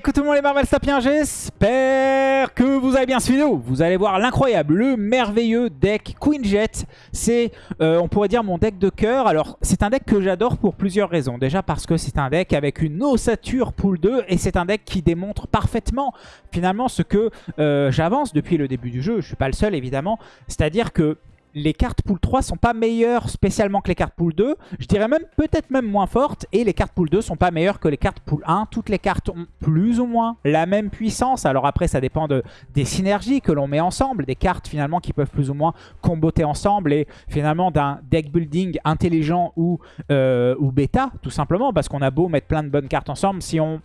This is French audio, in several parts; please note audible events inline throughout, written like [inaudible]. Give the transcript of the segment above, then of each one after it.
coucou tout le monde les Marvel Sapiens, j'espère que vous avez bien suivi. Vous allez voir l'incroyable, le merveilleux deck Queen Jet. C'est, euh, on pourrait dire, mon deck de cœur. Alors, c'est un deck que j'adore pour plusieurs raisons. Déjà parce que c'est un deck avec une ossature pool 2 et c'est un deck qui démontre parfaitement finalement ce que euh, j'avance depuis le début du jeu. Je suis pas le seul évidemment. C'est-à-dire que les cartes pool 3 sont pas meilleures spécialement que les cartes pool 2. Je dirais même peut-être même moins fortes. Et les cartes pool 2 sont pas meilleures que les cartes pool 1. Toutes les cartes ont plus ou moins la même puissance. Alors après, ça dépend de, des synergies que l'on met ensemble. Des cartes finalement qui peuvent plus ou moins comboter ensemble. Et finalement d'un deck building intelligent ou, euh, ou bêta, tout simplement. Parce qu'on a beau mettre plein de bonnes cartes ensemble. Si on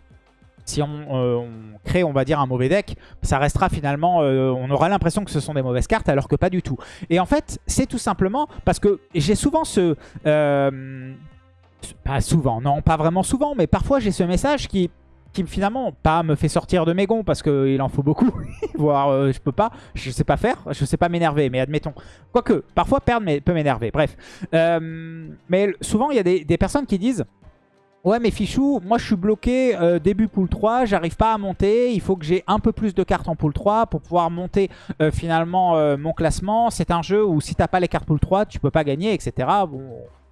si euh, on, crée, on va dire, un mauvais deck, ça restera finalement... Euh, on aura l'impression que ce sont des mauvaises cartes, alors que pas du tout. Et en fait, c'est tout simplement parce que j'ai souvent ce... Euh, pas souvent, non, pas vraiment souvent, mais parfois j'ai ce message qui qui finalement pas me fait sortir de mes gonds parce qu'il en faut beaucoup, [laughs] voire je peux pas, je sais pas faire, je sais pas m'énerver, mais admettons. Quoique, parfois perdre peut m'énerver, bref. mais souvent il y a des personnes qui disent Ouais mais Fichou, moi je suis bloqué euh, début pool 3, j'arrive pas à monter, il faut que j'ai un peu plus de cartes en pool 3 pour pouvoir monter euh, finalement euh, mon classement. C'est un jeu où si t'as pas les cartes pool 3, tu peux pas gagner, etc.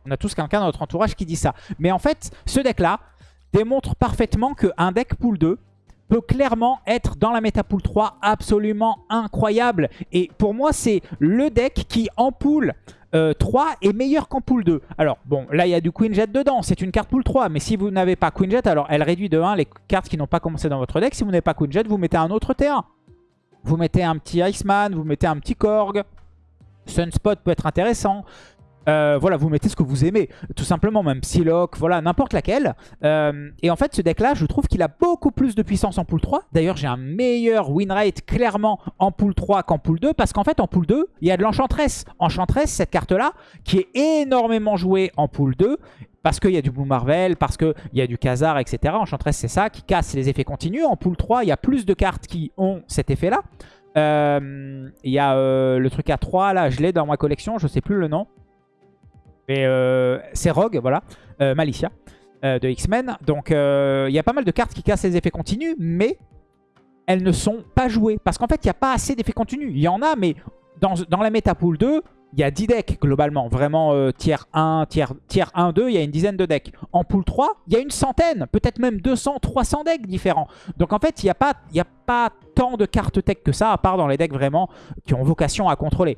On a tous quelqu'un dans notre entourage qui dit ça. Mais en fait, ce deck-là démontre parfaitement qu'un deck pool 2 peut clairement être dans la méta pool 3 absolument incroyable. Et pour moi, c'est le deck qui en pool 3 euh, est meilleur qu'en pool 2. Alors bon, là il y a du Queen Jet dedans, c'est une carte pool 3, mais si vous n'avez pas Queen Jet, alors elle réduit de 1 les cartes qui n'ont pas commencé dans votre deck. Si vous n'avez pas Queen Jet, vous mettez un autre T1. Vous mettez un petit Iceman, vous mettez un petit Korg. Sunspot peut être intéressant. Euh, voilà, vous mettez ce que vous aimez, tout simplement, même Psylocke, voilà, n'importe laquelle. Euh, et en fait, ce deck-là, je trouve qu'il a beaucoup plus de puissance en pool 3. D'ailleurs, j'ai un meilleur win rate clairement en pool 3 qu'en pool 2, parce qu'en fait, en pool 2, il y a de l'Enchantress. Enchantress, cette carte-là, qui est énormément jouée en pool 2, parce qu'il y a du Blue Marvel, parce qu'il y a du Khazar, etc. Enchantress, c'est ça, qui casse les effets continus. En pool 3, il y a plus de cartes qui ont cet effet-là. Euh, il y a le truc à 3, là, je l'ai dans ma collection, je sais plus le nom. Mais euh, c'est Rogue, voilà, euh, Malicia euh, de X-Men. Donc il y a pas mal de cartes qui cassent les effets continus, mais elles ne sont pas jouées. Parce qu'en fait, il n'y a pas assez d'effets continus. Il y en a, mais dans, la méta pool 2, il y a 10 decks globalement. Vraiment tiers 1, tiers, tiers 1, 2, il y a une dizaine de decks. En pool 3, il y a une centaine, peut-être même 200, 300 decks différents. Donc en fait, il n'y a pas tant de cartes tech que ça, à part dans les decks vraiment qui ont vocation à contrôler.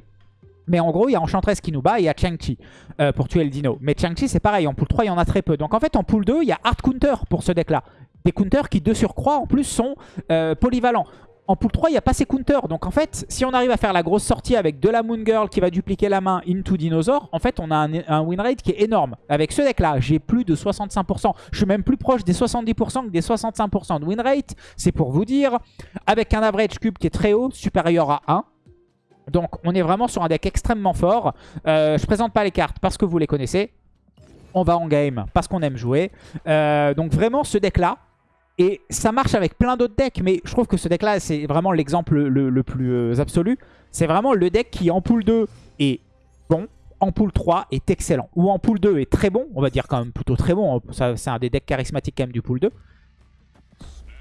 Mais en gros, il y a Enchantress qui nous bat et il y a Chang-Chi euh, pour tuer le dino. Mais Chang-Chi, c'est pareil. En pool 3, il y en a très peu. Donc en fait, en pool 2, il y a Hard Counter pour ce deck-là. Des counters qui, de surcroît, en plus, sont euh, polyvalents. En pool 3, il n'y a pas ces counters. Donc en fait, si on arrive à faire la grosse sortie avec de la Moon Girl qui va dupliquer la main into Dinosaur, en fait, on a un, win rate qui est énorme. Avec ce deck-là, j'ai plus de 65%. Je suis même plus proche des 70% que des 65% de win rate. C'est pour vous dire, avec un average cube qui est très haut, supérieur à 1, donc on est vraiment sur un deck extrêmement fort. Euh, je présente pas les cartes parce que vous les connaissez. On va en game parce qu'on aime jouer. Euh, donc vraiment ce deck là. Et ça marche avec plein d'autres decks. Mais je trouve que ce deck là c'est vraiment l'exemple le, plus euh, absolu. C'est vraiment le deck qui en pool 2 est bon. En pool 3 est excellent. Ou en pool 2 est très bon. On va dire quand même plutôt très bon. C'est un des decks charismatiques quand même du pool 2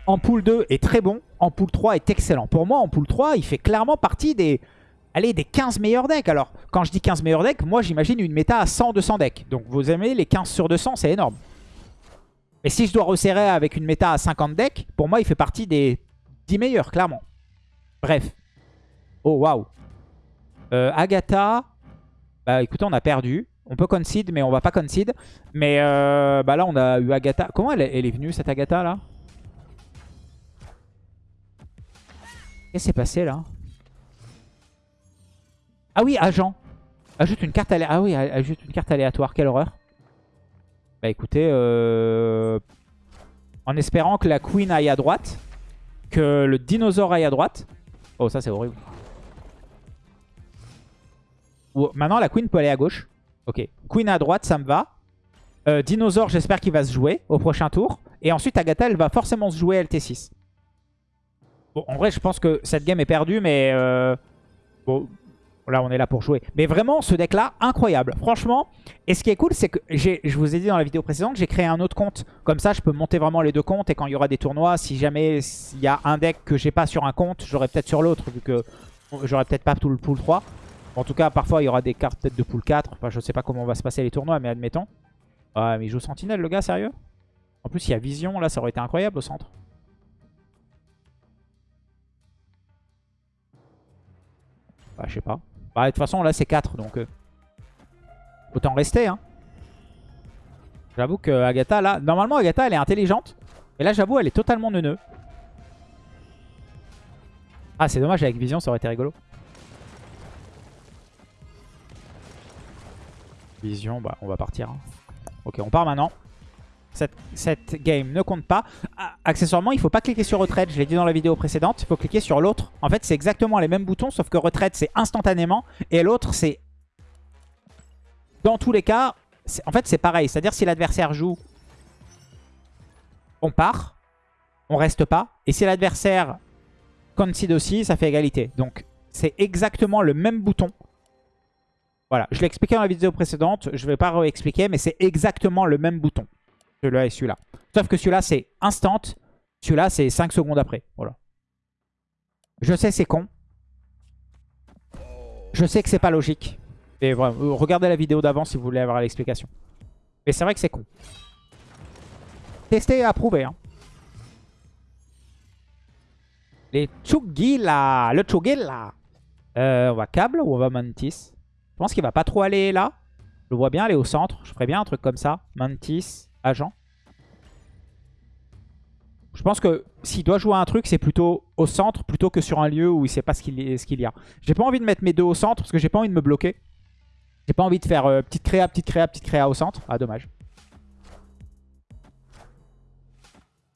en pool 2 est très bon, en pool 3 est excellent. Pour moi, en pool 3, il fait clairement partie des, allez, des 15 meilleurs decks. Alors, quand je dis 15 meilleurs decks, moi j'imagine une méta à 100-200 decks. Donc vous aimez les 15 sur 200, c'est énorme. Et si je dois resserrer avec une méta à 50 decks, pour moi il fait partie des 10 meilleurs, clairement. Bref. Oh, waouh. Euh, Agatha. Bah écoutez, on a perdu. On peut concede, mais on va pas concede. Mais euh, bah là, on a eu Agatha. Comment elle est, elle est venue, cette Agatha, là? Qu'est-ce qui s'est passé, là? Ah oui, agent. Ajoute une carte aléatoire. Ah oui, ajoute une carte aléatoire. Quelle horreur. Bah écoutez, euh, en espérant que la queen aille à droite, que le dinosaure aille à droite. Oh, ça c'est horrible. Maintenant, la queen peut aller à gauche. Ok. Queen à droite, ça me va. Euh, dinosaure, j'espère qu'il va se jouer au prochain tour. Et ensuite, Agatha, elle va forcément se jouer LT6. Bon, en vrai, je pense que cette game est perdue, mais... Euh, bon, Là, on est là pour jouer. Mais vraiment, ce deck-là, incroyable. Franchement, et ce qui est cool, c'est que je vous ai dit dans la vidéo précédente, j'ai créé un autre compte. Comme ça, je peux monter vraiment les deux comptes. Et quand il y aura des tournois, si jamais il y a un deck que j'ai pas sur un compte, j'aurai peut-être sur l'autre, vu que j'aurai peut-être pas tout le pool 3. En tout cas, parfois, il y aura des cartes peut-être de pool 4. Enfin, je sais pas comment va se passer les tournois, mais admettons. Ouais, mais il joue Sentinelle, le gars, sérieux? En plus, il y a Vision, là, ça aurait été incroyable au centre. Bah, je sais pas. Bah, de toute façon, là, c'est 4, donc... Euh, autant rester, hein. J'avoue que Agatha, là... Normalement, Agatha, elle est intelligente. Et là, j'avoue, elle est totalement neuneu. Ah, c'est dommage, avec Vision, ça aurait été rigolo. Vision, bah, on va partir. Hein. Ok, on part maintenant. Cette, game ne compte pas. Ah, accessoirement, il ne faut pas cliquer sur retraite. Je l'ai dit dans la vidéo précédente. Il faut cliquer sur l'autre. En fait, c'est exactement les mêmes boutons, sauf que retraite, c'est instantanément. Et l'autre, c'est... Dans tous les cas, en fait, c'est pareil. C'est-à-dire, si l'adversaire joue, on part. On reste pas. Et si l'adversaire concede aussi, ça fait égalité. Donc, c'est exactement le même bouton. Voilà, je l'ai expliqué dans la vidéo précédente. Je ne vais pas réexpliquer, mais c'est exactement le même bouton. Celui-là et celui-là. Sauf que celui-là, c'est instant. Celui-là, c'est 5 secondes après. Voilà. Je sais, c'est con. Je sais que c'est pas logique. Et voilà, euh, regardez la vidéo d'avant si vous voulez avoir l'explication. Mais c'est vrai que c'est con. Tester et approuver. Hein. Les Chugila. Le Chugila. Euh, on va câble ou on va Mantis? Je pense qu'il va pas trop aller là. Je le vois bien aller au centre. Je ferais bien un truc comme ça. Mantis agent. Je pense que s'il doit jouer un truc, c'est plutôt au centre plutôt que sur un lieu où il sait pas ce qu'il y a. J'ai pas envie de mettre mes deux au centre parce que j'ai pas envie de me bloquer. J'ai pas envie de faire euh, petite créa, petite créa, petite créa au centre. Ah, dommage.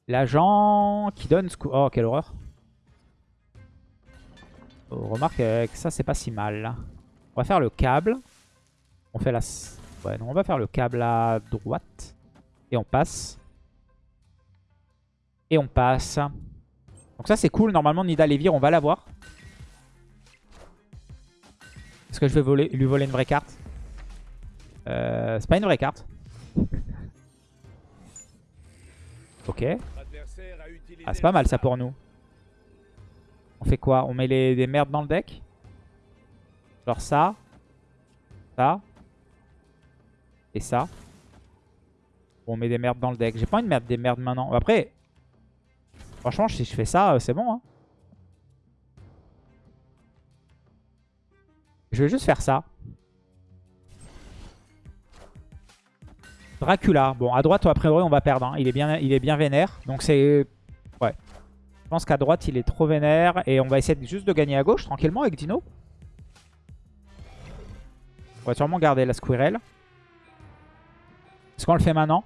L'agent qui donne... Oh, quelle horreur. Oh, remarque que ça, c'est pas si mal. On va faire le câble. On fait la... Ouais, non, on va faire le câble à droite. Et on passe. Et on passe. Donc ça c'est cool. Normalement Nida on va l'avoir. Est-ce que je vais voler, lui voler une vraie carte? Euh, C'est pas une vraie carte. [laughs] ok. Ah c'est pas mal ça pour nous. On fait quoi? On met les, des merdes dans le deck? Genre ça. Ça. Et ça on met des merdes dans le deck. J'ai pas envie de mettre des merdes maintenant. Après, franchement, si je fais ça, euh, c'est bon. Hein. Je vais juste faire ça. Dracula. Bon, à droite, a priori, on va perdre. Hein. Il, est bien, il est bien vénère. Donc c'est... Ouais. Je pense qu'à droite, il est trop vénère. Et on va essayer juste de gagner à gauche, tranquillement, avec Dino. On va sûrement garder la Squirrel. Est-ce qu'on le fait maintenant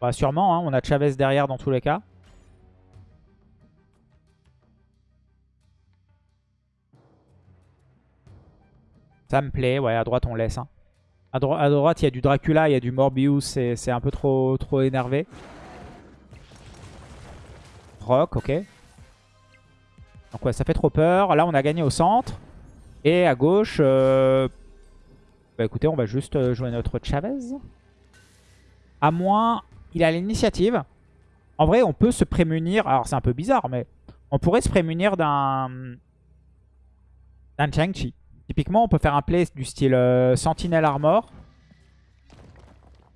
bah, sûrement, hein, on a Chavez derrière dans tous les cas. Ça me plaît, ouais, à droite on laisse. Hein. À, droite, il y a du Dracula, il y a du Morbius, c'est un peu trop, trop énervé. Rock, ok. Donc ouais, ça fait trop peur. Là, on a gagné au centre. Et à gauche, euh, bah écoutez, on va juste euh, jouer notre Chavez. À moins il a l'initiative. En vrai, on peut se prémunir. Alors, c'est un peu bizarre, mais on pourrait se prémunir d'un d'un Chang-Chi. Typiquement, on peut faire un play du style euh, Sentinel Armor.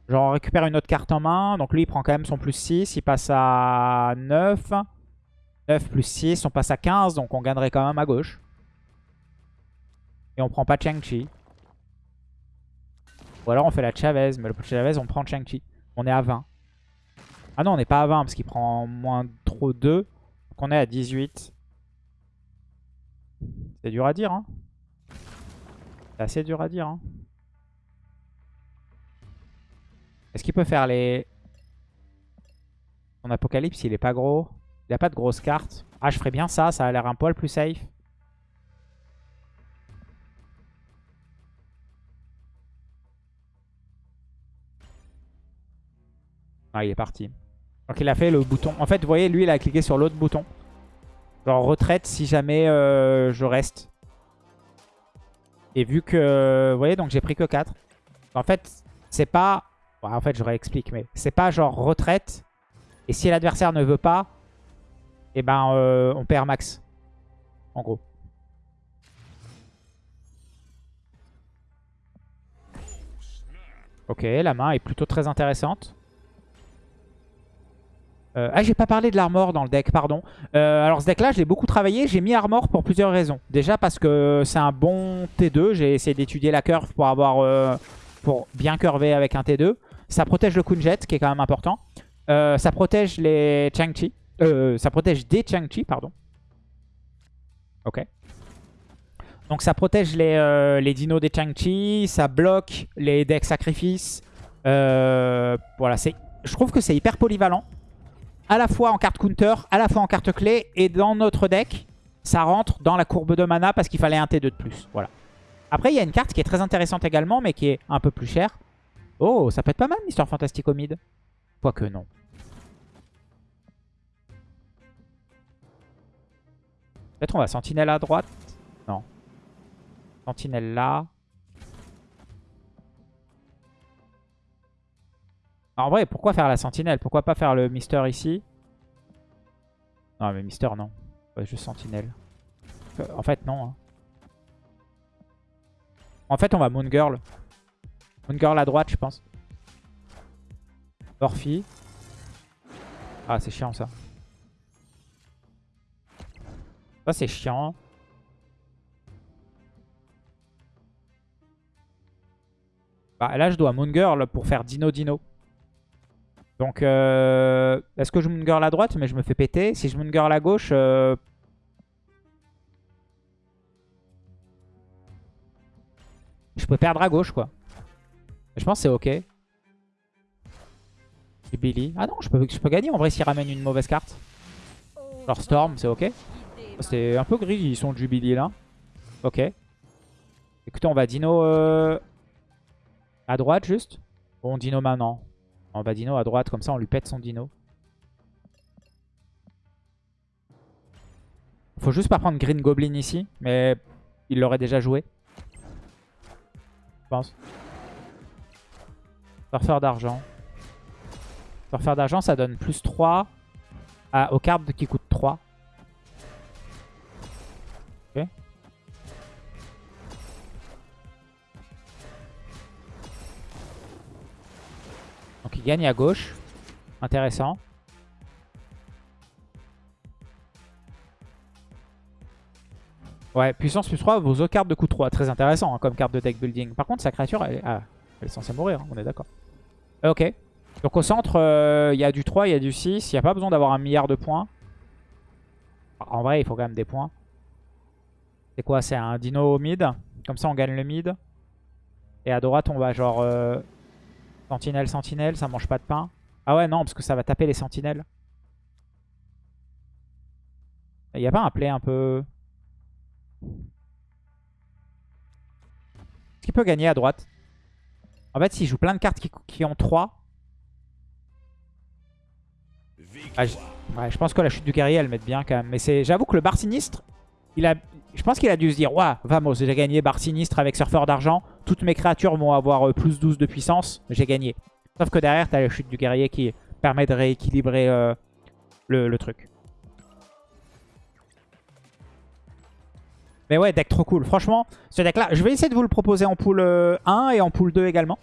Genre, on récupère une autre carte en main. Donc, lui, il prend quand même son plus 6. Il passe à 9. 9 plus 6, on passe à 15. Donc, on gagnerait quand même à gauche. Et on prend pas Chang-Chi. Ou alors, on fait la Chavez. Mais le Chavez, on prend Chang-Chi. On est à 20. Ah non, on n'est pas à 20 parce qu'il prend moins trop 2. Donc on est à 18. C'est dur à dire. Hein. C'est assez dur à dire. Hein. Est-ce qu'il peut faire les... Son apocalypse, il est pas gros. Il a pas de grosses cartes. Ah, je ferais bien ça. Ça a l'air un poil plus safe. Ah, il est parti. Donc il a fait le bouton. En fait, vous voyez, lui, il a cliqué sur l'autre bouton. Genre retraite si jamais euh, je reste. Et vu que... Vous voyez, donc j'ai pris que 4. En fait, c'est pas... en fait, je réexplique, mais c'est pas genre retraite. Et si l'adversaire ne veut pas, eh ben, euh, on perd max. En gros. Ok, la main est plutôt très intéressante. Euh, ah, j'ai pas parlé de l'armor dans le deck, pardon. Euh, alors ce deck-là, je l'ai beaucoup travaillé. J'ai mis armor pour plusieurs raisons. Déjà parce que c'est un bon T2. J'ai essayé d'étudier la curve pour avoir euh, pour bien curver avec un T2. Ça protège le Kunjet, qui est quand même important. ça protège les Chang-Chi. ça protège des Chang-Chi, pardon. Ok. Donc ça protège les, les dinos des Chang-Chi. Ça bloque les decks sacrifices. voilà, je trouve que c'est hyper polyvalent à la fois en carte counter, à la fois en carte clé. Et dans notre deck, ça rentre dans la courbe de mana parce qu'il fallait un T2 de plus. Voilà. Après, il y a une carte qui est très intéressante également, mais qui est un peu plus chère. Oh, ça peut être pas mal, Mister Fantastico Mid. Quoique non. Peut-être on va Sentinelle à droite. Non. Sentinelle là. En vrai, pourquoi faire la sentinelle? Pourquoi pas faire le Mister ici? Non, mais Mister, non. juste sentinelle. Euh, en fait, non. Hein. En fait, on va Moon Girl. Moon Girl à droite, je pense. Orphy. Ah, c'est chiant, ça. Ça, c'est chiant. Bah, là, je dois Moon Girl pour faire Dino Dino. Donc, euh, est-ce que je moon girl à droite? Mais je me fais péter. Si je moon girl à gauche... Euh, je peux perdre à gauche, quoi. Je pense que c'est ok. Jubilee. Ah non, je peux, je peux gagner en vrai s'il ramène une mauvaise carte. Genre Storm, c'est ok. C'est un peu gris, ils sont Jubilee là. Ok. Écoutez, on va Dino euh, à droite juste. Bon, Dino maintenant. On va Dino à droite, comme ça on lui pète son Dino. Faut juste pas prendre Green Goblin ici, mais il l'aurait déjà joué. Je pense. Surfeur d'argent. Surfeur d'argent, ça donne plus 3 aux cartes qui coûtent 3. Gagne à gauche. Intéressant. Ouais, puissance plus 3, vos cartes de coup 3. Très intéressant hein, comme carte de deck building. Par contre, sa créature, elle, ah, est censée mourir, hein, on est d'accord. Ok. Donc au centre, euh, il y a du 3, il y a du 6. Il n'y a pas besoin d'avoir un milliard de points. En vrai, il faut quand même des points. C'est quoi? C'est un dino mid? Comme ça, on gagne le mid. Et à droite, on va genre... Euh, Sentinelle, sentinelle, ça mange pas de pain. Ah ouais, non, parce que ça va taper les sentinelles. Il n'y a pas un play un peu... Est-ce qu'il peut gagner à droite? En fait, s'il joue plein de cartes qui, ont 3... Ah, je... je pense que la chute du guerrier, elle met bien quand même. Mais j'avoue que le bar sinistre, il a... je pense qu'il a dû se dire, Ouah, vamos, j'ai gagné bar sinistre avec surfeur d'argent toutes mes créatures vont avoir euh, plus 12 de puissance, j'ai gagné. Sauf que derrière, tu as la chute du guerrier qui permet de rééquilibrer euh, le, truc. Mais ouais, deck trop cool. Franchement, ce deck-là, je vais essayer de vous le proposer en pool 1 euh, et en pool 2 également.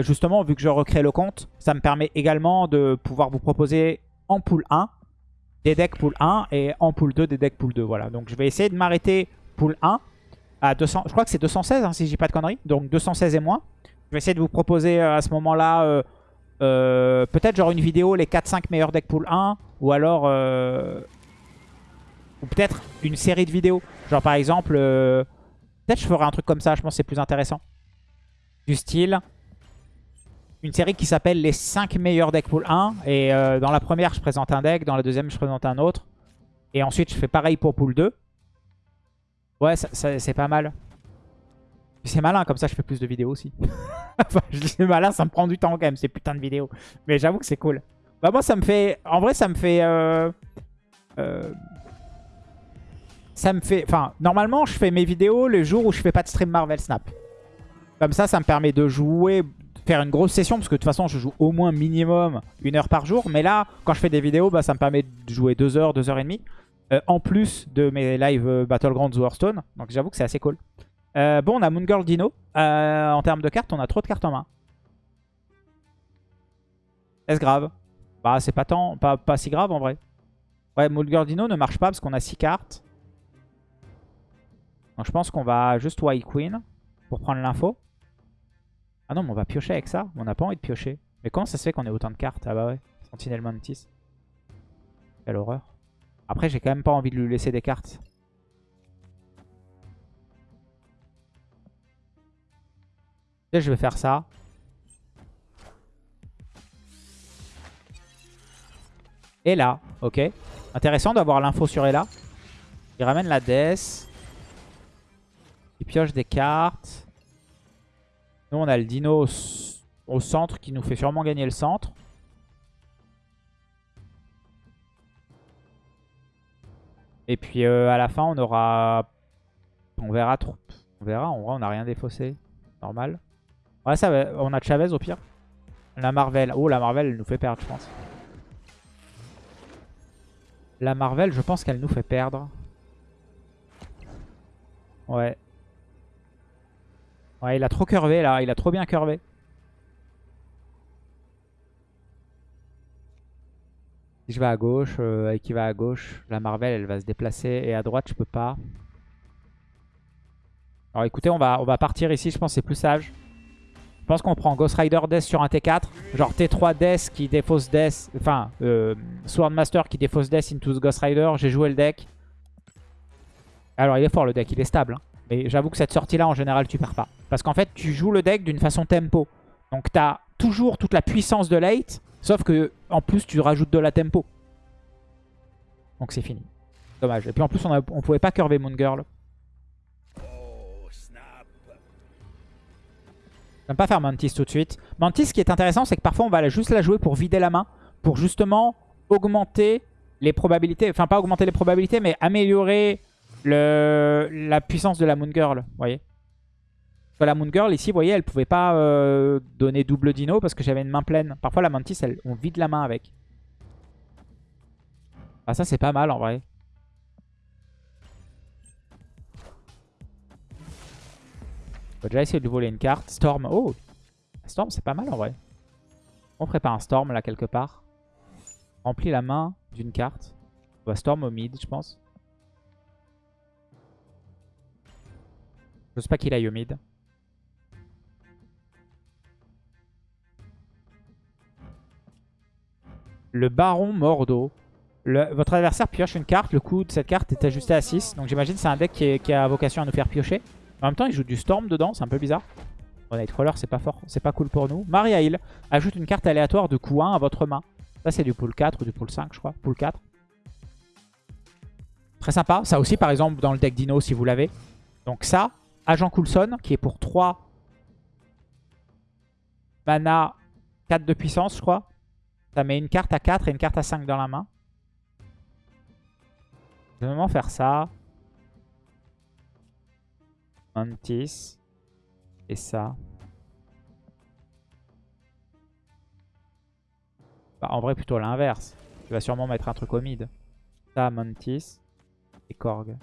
justement, vu que je recrée le compte, ça me permet également de pouvoir vous proposer en pool 1 des decks pool 1 et en pool 2 des decks pool 2. Voilà, donc je vais essayer de m'arrêter pool 1 à 200, je crois que c'est 216 hein, si je dis pas de conneries. Donc 216 et moins. Je vais essayer de vous proposer euh, à ce moment-là euh, euh, peut-être genre une vidéo les 4-5 meilleurs decks pool 1 ou alors ou peut-être une série de vidéos. Genre par exemple peut-être je ferai un truc comme ça, je pense c'est plus intéressant. Du style une série qui s'appelle les 5 meilleurs decks pool 1 et dans la première je présente un deck, dans la deuxième je présente un autre et ensuite je fais pareil pour pool 2. Ouais, c'est pas mal. C'est malin, comme ça je fais plus de vidéos aussi. [laughs] enfin, je dis malin, ça me prend du temps quand même, ces putains de vidéos. Mais j'avoue que c'est cool. Bah moi, ça me fait... En vrai, ça me fait... Euh... Euh... ça me fait... Enfin, normalement, je fais mes vidéos les jours où je fais pas de stream Marvel Snap. Comme ça, ça me permet de jouer, faire une grosse session, parce que de toute façon, je joue au moins minimum une heure par jour. Mais là, quand je fais des vidéos, bah, ça me permet de jouer deux heures, deux heures et demie. Euh, en plus de mes live euh, Battlegrounds Hearthstone. Donc j'avoue que c'est assez cool. Euh, bon, on a Moon Girl Dino. en termes de cartes, on a trop de cartes en main. Est-ce grave? Bah, c'est pas, tant, pas, pas si grave en vrai. Ouais, Moon Girl Dino ne marche pas parce qu'on a 6 cartes. Donc je pense qu'on va juste White Queen pour prendre l'info. Ah non, mais on va piocher avec ça. On n'a pas envie de piocher. Mais comment ça se fait qu'on ait autant de cartes? Ah bah ouais, Sentinel Mantis. Quelle horreur. Après, j'ai quand même pas envie de lui laisser des cartes. Je vais faire ça. Et là, ok. Intéressant d'avoir l'info sur Ella. Il ramène la Death. Il pioche des cartes. Nous, on a le Dino au centre qui nous fait sûrement gagner le centre. Et puis euh, à la fin, on aura... On verra trop. On verra, on n'a rien défaussé. Normal. Ouais, ça On a Chavez au pire. La Marvel. Oh, la Marvel, elle nous fait perdre, je pense. La Marvel, je pense qu'elle nous fait perdre. Ouais. Ouais, il a trop curvé là. Il a trop bien curvé. Si je vais à gauche euh, et qu'il va à gauche, la Marvel elle va se déplacer. Et à droite je peux pas. Alors écoutez, on va, partir ici, je pense c'est plus sage. Je pense qu'on prend Ghost Rider Death sur un T4. Genre T3 Death qui défausse Death. Enfin, euh, Swordmaster qui défausse Death into Ghost Rider. J'ai joué le deck. Alors il est fort le deck, il est stable. Hein. Mais j'avoue que cette sortie là en général tu perds pas. Parce qu'en fait tu joues le deck d'une façon tempo. Donc tu as toujours toute la puissance de late. Sauf que en plus tu rajoutes de la tempo. Donc c'est fini. Dommage. Et puis en plus on, on pouvait pas curver Moon Girl. J'aime pas faire Mantis tout de suite. Mantis ce qui est intéressant c'est que parfois on va juste la jouer pour vider la main. Pour justement augmenter les probabilités. Enfin pas augmenter les probabilités mais améliorer la puissance de la Moon Girl. Vous voyez la Moon Girl, ici, vous voyez, elle pouvait pas euh, donner double dino parce que j'avais une main pleine. Parfois, la Mantis, on vide la main avec. Ah, ça, c'est pas mal, en vrai. On va déjà essayer de voler une carte. Storm. Oh Storm, c'est pas mal, en vrai. On pas un Storm, là, quelque part. Remplit la main d'une carte. On va Storm au mid, je pense. Sais pas qu'il aille au mid. le Baron Mordo. votre adversaire pioche une carte, le coût de cette carte est ajusté à 6. Donc j'imagine c'est un deck qui, a vocation à nous faire piocher. En même temps, il joue du Storm dedans, c'est un peu bizarre. Bon, Nightcrawler, c'est pas fort, c'est pas cool pour nous. Maria Hill ajoute une carte aléatoire de coût 1 à votre main. Ça, c'est du pool 4 ou du pool 5, je crois. Pool 4. Très sympa. Ça aussi, par exemple, dans le deck Dino, si vous l'avez. Donc ça, Agent Coulson, qui est pour 3 mana, 4 de puissance, je crois. Ça met une carte à 4 et une carte à 5 dans la main. Je vais vraiment faire ça. Mantis. Et ça. Bah, en vrai, plutôt l'inverse. Tu vas sûrement mettre un truc au mid. Ça, Mantis. Et Korg.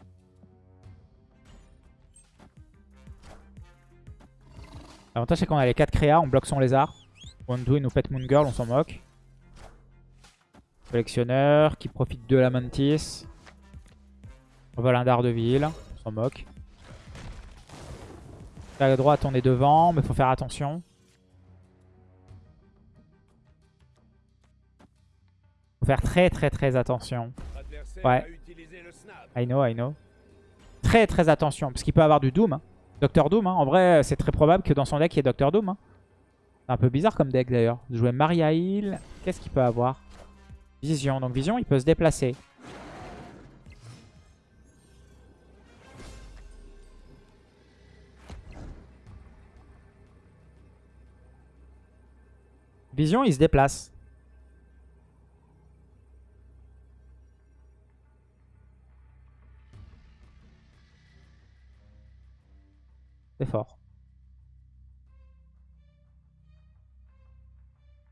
L'avantage, c'est qu'on a les 4 créas. On bloque son lézard. Wondu, il nous pète Moon Girl. On s'en moque. Collectionneur qui profite de la mantis. On vole un dard de ville. On s'en moque. À droite, on est devant, mais faut faire attention. faut faire très très très attention. Ouais. I know, I know. Très très attention, parce qu'il peut avoir du Doom. Hein. Docteur Doom, hein. en vrai, c'est très probable que dans son deck, il y ait Docteur Doom. Hein. C'est un peu bizarre comme deck d'ailleurs. Jouer Maria Hill, qu'est-ce qu'il peut avoir? Vision. Donc Vision, il peut se déplacer. Vision, il se déplace. C'est fort.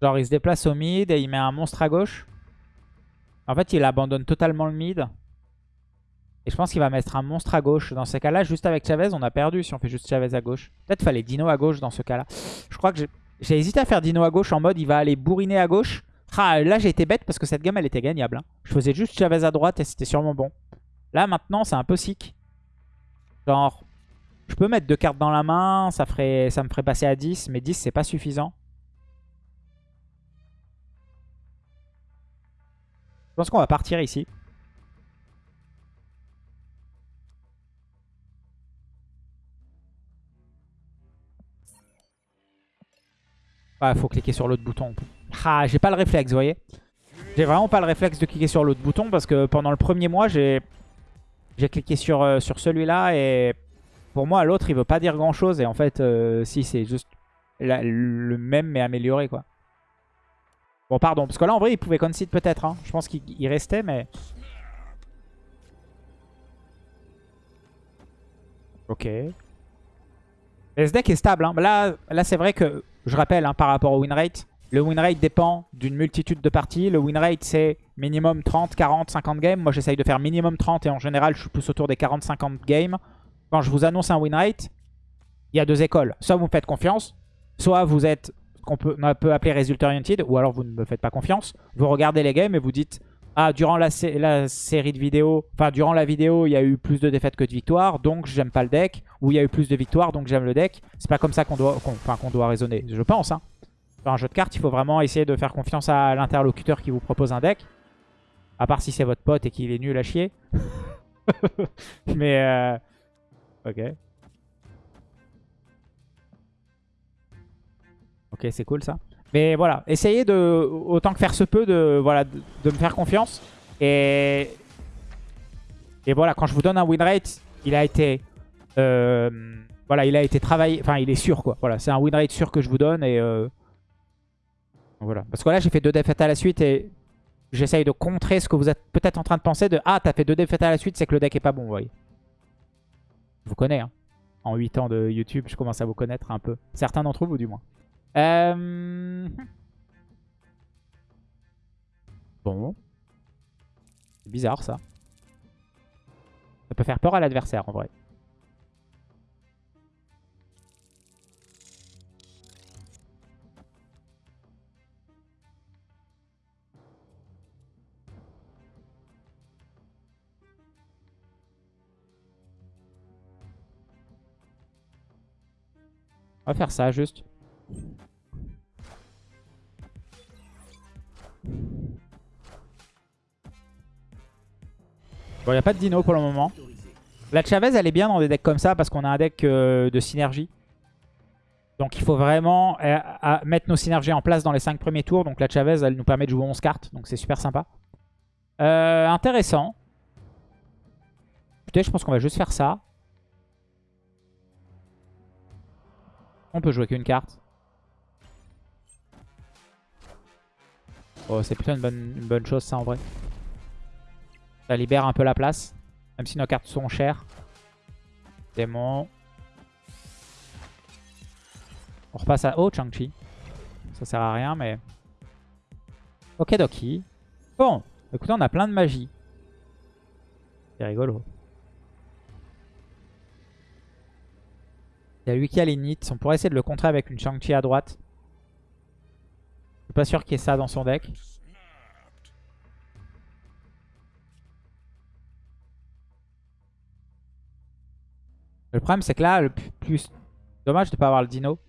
Genre, il se déplace au mid et il met un monstre à gauche. En fait, il abandonne totalement le mid. Et je pense qu'il va mettre un monstre à gauche. Dans ces cas-là, juste avec Chavez, on a perdu si on fait juste Chavez à gauche. Peut-être fallait Dino à gauche dans ce cas-là. Je crois que j'ai hésité à faire Dino à gauche en mode il va aller bourriner à gauche. Ah, là, j'ai été bête parce que cette gamme, elle était gagnable. Hein. Je faisais juste Chavez à droite et c'était sûrement bon. Là, maintenant, c'est un peu sick. Genre, je peux mettre deux cartes dans la main. Ça, ferait, ça me ferait passer à 10. Mais 10, c'est pas suffisant. Je pense qu'on va partir ici. Ah, faut cliquer sur l'autre bouton. Ah, j'ai pas le réflexe, vous voyez. J'ai vraiment pas le réflexe de cliquer sur l'autre bouton parce que pendant le premier mois, j'ai cliqué sur, euh, sur celui-là et pour moi, l'autre, il veut pas dire grand-chose. Et en fait, euh, si, c'est juste le même mais amélioré, quoi. Bon, pardon. Parce que là, en vrai, il pouvait concede peut-être. Hein. Je pense qu'il restait, mais... Ok. ce deck est stable. Hein. Là, là c'est vrai que, je rappelle, hein, par rapport au win rate, le win rate dépend d'une multitude de parties. Le win rate, c'est minimum 30, 40, 50 games. Moi, j'essaye de faire minimum 30 et en général, je suis plus autour des 40-50 games. Quand je vous annonce un win rate, il y a deux écoles. Soit vous me faites confiance, soit vous êtes qu'on peut, appeler résultat oriented, ou alors vous ne me faites pas confiance. Vous regardez les games et vous dites ah, durant la, série de vidéos, enfin, durant la vidéo, il y a eu plus de défaites que de victoires, donc j'aime pas le deck. Ou il y a eu plus de victoires, donc j'aime le deck. C'est pas comme ça qu'on doit, qu'on doit raisonner, je pense. Hein. Dans un jeu de cartes, il faut vraiment essayer de faire confiance à l'interlocuteur qui vous propose un deck. À part si c'est votre pote et qu'il est nul à chier. [laughs] Mais, euh... ok. Ok, c'est cool ça. Mais voilà, essayez de, autant que faire se peut, de, voilà, de, me faire confiance. Et, et voilà, quand je vous donne un win rate, il a été... Euh, voilà, il a été travaillé, enfin il est sûr quoi. Voilà, c'est un win rate sûr que je vous donne et euh, voilà. Parce que là j'ai fait deux défaites à la suite et j'essaye de contrer ce que vous êtes peut-être en train de penser de ah t'as fait deux défaites à la suite, c'est que le deck est pas bon, vous voyez. Je vous connais, hein. En 8 ans de YouTube, je commence à vous connaître un peu. Certains d'entre vous du moins. Euh... Bon. C'est bizarre ça. Ça peut faire peur à l'adversaire en vrai. On va faire ça juste. Bon, il n'y a pas de dino pour le moment. La Chavez, elle est bien dans des decks comme ça parce qu'on a un deck euh, de synergie. Donc il faut vraiment euh, mettre nos synergies en place dans les 5 premiers tours. Donc la Chavez, elle nous permet de jouer 11 cartes. Donc c'est super sympa. Euh, intéressant. Écoutez, je pense qu'on va juste faire ça. On peut jouer qu'une carte. Oh, c'est plutôt une bonne, chose ça en vrai. Ça libère un peu la place. Même si nos cartes sont chères. Démon. On repasse à... Oh, Chang-Chi. Ça sert à rien, mais... Ok, Doki. Bon, écoutez, on a plein de magie. C'est rigolo. Il y a lui qui a. On pourrait essayer de le contrer avec une Chang-Chi à droite. Je suis pas sûr qu'il y ait ça dans son deck. Le problème, c'est que là, le plus... Dommage de ne pas avoir le dino.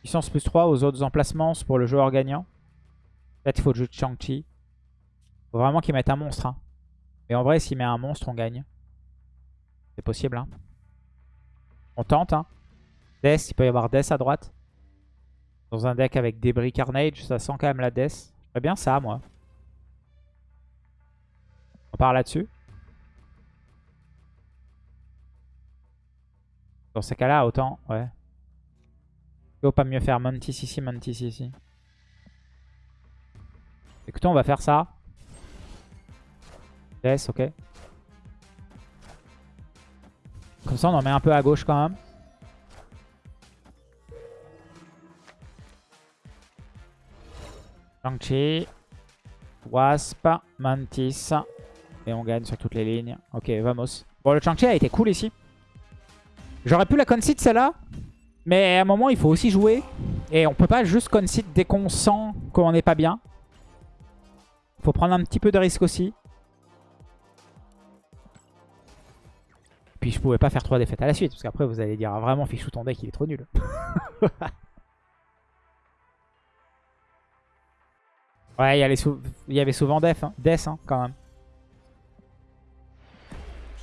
Puissance plus 3 aux autres emplacements pour le joueur gagnant. Peut-être il faut jouer Shang-Chi. faut vraiment qu'il mette un monstre. Hein. Mais en vrai, s'il met un monstre, on gagne. C'est possible. Hein. On tente. Hein. Death, il peut y avoir Death à droite. Dans un deck avec débris Carnage, ça sent quand même la Death. J'aimerais bien ça, moi. On part là-dessus. Dans ces cas-là, autant, ouais. Il faut pas mieux faire Mantis ici, Mantis ici. Écoutez, on va faire ça. Yes, ok. Comme ça, on en met un peu à gauche quand même. Shang-Chi. Wasp. Mantis. Et on gagne sur toutes les lignes. Ok, vamos. Bon, le Shang-Chi a été cool ici. J'aurais pu la concede celle-là. Mais à un moment, il faut aussi jouer. Et on peut pas juste concede dès qu'on sent qu'on n'est pas bien. faut prendre un petit peu de risque aussi. Puis je pouvais pas faire trois défaites à la suite. Parce qu'après, vous allez dire, ah, vraiment, Fichou, ton deck, il est trop nul. [laughs] ouais, il y, avait souvent Def, hein. Death hein, quand même.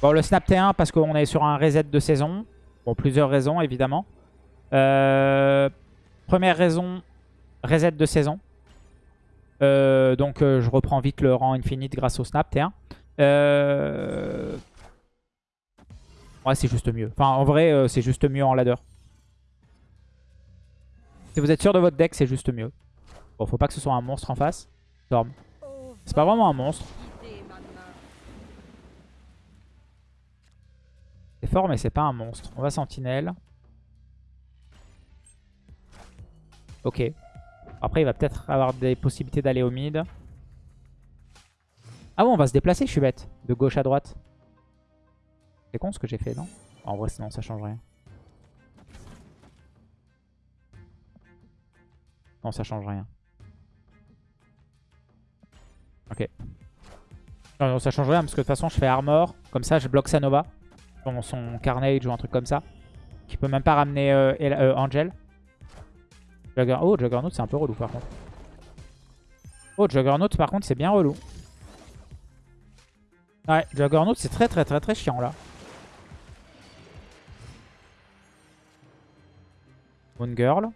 Bon, le Snap T1 parce qu'on est sur un reset de saison. Bon, plusieurs raisons, évidemment. Euh, première raison, reset de saison. Euh, donc, euh, je reprends vite le rang infinite grâce au Snap T1. Ouais, c'est juste mieux. En vrai, c'est juste mieux en ladder. Si vous êtes sûr de votre deck, c'est juste mieux. Bon, faut pas que ce soit un monstre en face. Storm. C'est pas vraiment un monstre. C'est fort, mais c'est pas un monstre. On va sentinelle. Ok. Après, il va peut-être avoir des possibilités d'aller au mid. Ah bon, on va se déplacer, je suis bête. De gauche à droite. C'est con ce que j'ai fait, non? En vrai, sinon, ça change rien. Non, ça change rien. Ok. Non, ça change rien parce que de toute façon, je fais armor. Comme ça, je bloque Sanova. Son, son Carnage ou un truc comme ça. Qui peut même pas ramener euh, euh, Angel. Oh, Juggernaut, c'est un peu relou par contre. Oh, Juggernaut, par contre, c'est bien relou. Ouais, Juggernaut, c'est très très très très chiant là. Moon Girl.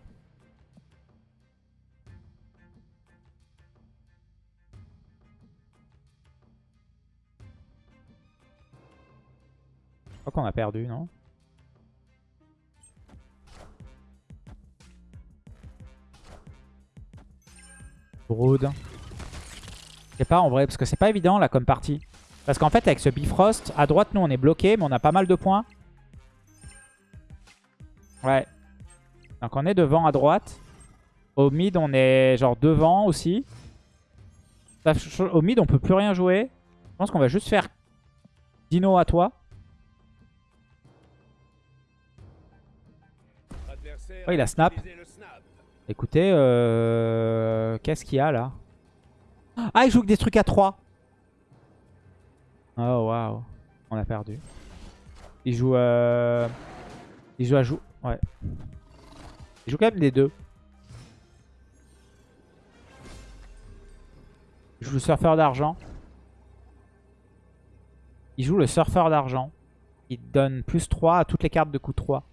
Qu'on a perdu, non Brood. Je sais pas en vrai, parce que c'est pas évident là comme partie. Parce qu'en fait avec ce Bifrost, à droite nous on est bloqué, mais on a pas mal de points. Ouais. Donc on est devant à droite. Au mid on est genre devant aussi. Au mid on peut plus rien jouer. Je pense qu'on va juste faire Dino à toi. Oh il a snap. Écoutez, euh... qu'est-ce qu'il y a là? Ah, il joue que des trucs à 3. Oh, waouh. On a perdu. Il joue... Euh... Il joue à joue. Ouais. Il joue quand même des deux. Il joue le surfeur d'argent. Il joue le surfeur d'argent. Il donne plus 3 à toutes les cartes de coup 3.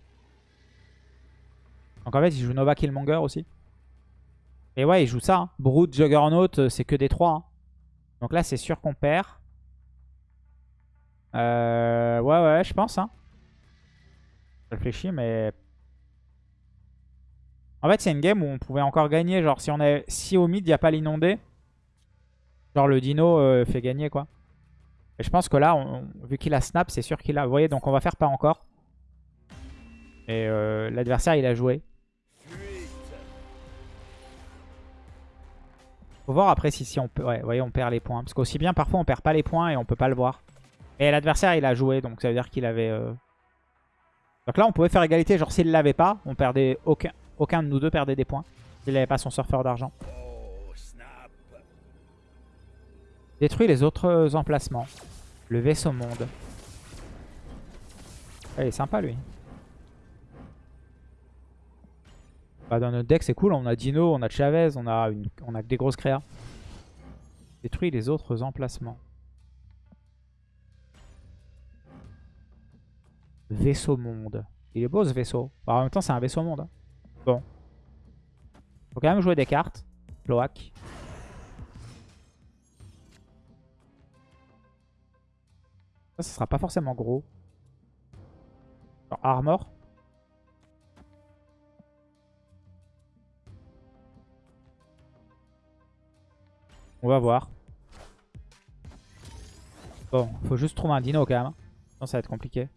Donc en fait, il joue Nova Killmonger aussi. Et ouais, il joue ça. Hein. Brood, Juggernaut, euh, c'est que des 3. Hein. Donc là, c'est sûr qu'on perd. Euh, ouais, ouais, je pense. Hein. Je réfléchis, mais... En fait, c'est une game où on pouvait encore gagner. Genre, si, on est... si au mid, il n'y a pas l'inondé, genre le dino euh, fait gagner, quoi. Et je pense que là, vu qu'il a snap, c'est sûr qu'il a... Vous voyez, donc on va faire pas encore. Et l'adversaire, il a joué. Faut voir après si, si on peut... Ouais, voyez, on perd les points. Parce qu'aussi bien, parfois, on perd pas les points et on peut pas le voir. Et l'adversaire, il a joué, donc ça veut dire qu'il avait... Euh, donc là, on pouvait faire égalité. Genre, s'il l'avait pas, on perdait... Aucun... Aucun de nous deux perdait des points. S'il n'avait pas son surfeur d'argent. Détruit les autres emplacements. Le vaisseau monde. il est sympa, lui. Bah, dans notre deck, c'est cool. On a Dino, on a Chavez, on a, une, on a des grosses créas. Détruit les autres emplacements. Vaisseau monde. Il est beau ce vaisseau. Bah, en même temps, c'est un vaisseau monde. Hein. Bon. Faut quand même jouer des cartes. Cloac. Ça, ce sera pas forcément gros. armor. On va voir. Bon, faut juste trouver un dino quand même. Hein. Sinon ça va être compliqué.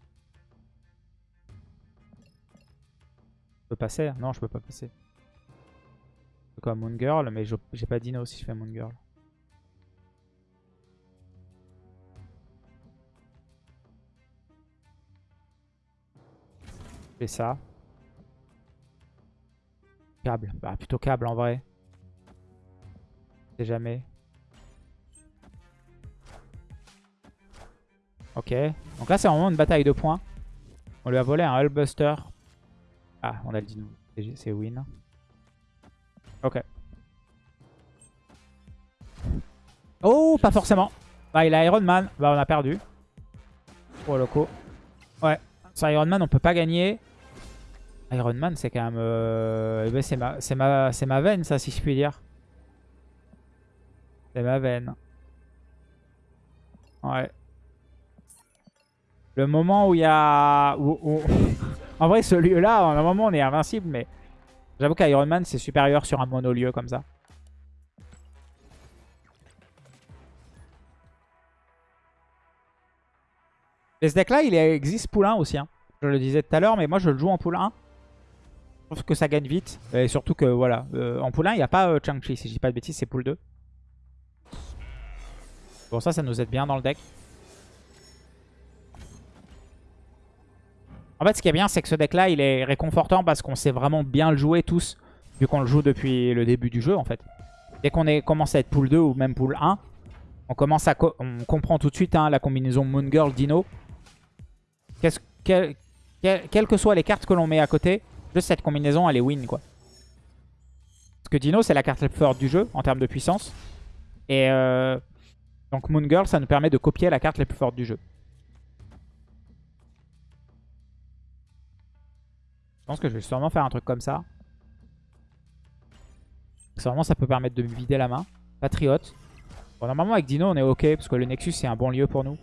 Je peux passer Non, je peux pas passer. Comme Moon Girl, mais j'ai pas Dino si je fais Moon Girl. Fais ça. Câble. Bah plutôt câble en vrai. Sais jamais. Ok. Donc là c'est vraiment une bataille de points. On lui a volé un Hullbuster. Ah, on a le dino. C'est- win. Ok. Oh, pas forcément. Bah, il a Iron Man. Bah, on a perdu. Oh, loco. Ouais. Sur Iron Man, on peut pas gagner. Iron Man, c'est quand même... euh, eh ben, c'est ma, ma, c'est ma veine, ça, si je puis dire. C'est ma veine. Ouais. Le moment où il y a... [laughs] en vrai, ce lieu-là, à un moment, on est invincible, mais... J'avoue qu'Iron Man, c'est supérieur sur un monolieu comme ça. Et ce deck-là, il existe 1 aussi. hein. Je le disais tout à l'heure, mais moi, je le joue en 1. Je trouve que ça gagne vite. Et surtout que, voilà, euh, en 1, il n'y a pas euh, Chang-Chi. Si je dis pas de bêtises, c'est pool 2. Bon, ça, ça nous aide bien dans le deck. En fait, ce qui est bien, c'est que ce deck-là, il est réconfortant parce qu'on sait vraiment bien le jouer tous, vu qu'on le joue depuis le début du jeu, en fait. Dès qu'on commence à être pool 2 ou même pool 1, on, commence à on comprend tout de suite hein, la combinaison Moon Girl Dino. Quelles que soient les cartes que l'on met à côté, juste cette combinaison, elle est win, quoi. Parce que Dino, c'est la carte la plus forte du jeu, en termes de puissance. Et euh, donc Moon Girl, ça nous permet de copier la carte la plus forte du jeu. Je pense que je vais sûrement faire un truc comme ça. Sûrement ça peut permettre de me vider la main. Patriote. Bon, normalement avec Dino on est ok parce que le Nexus c'est un bon lieu pour nous.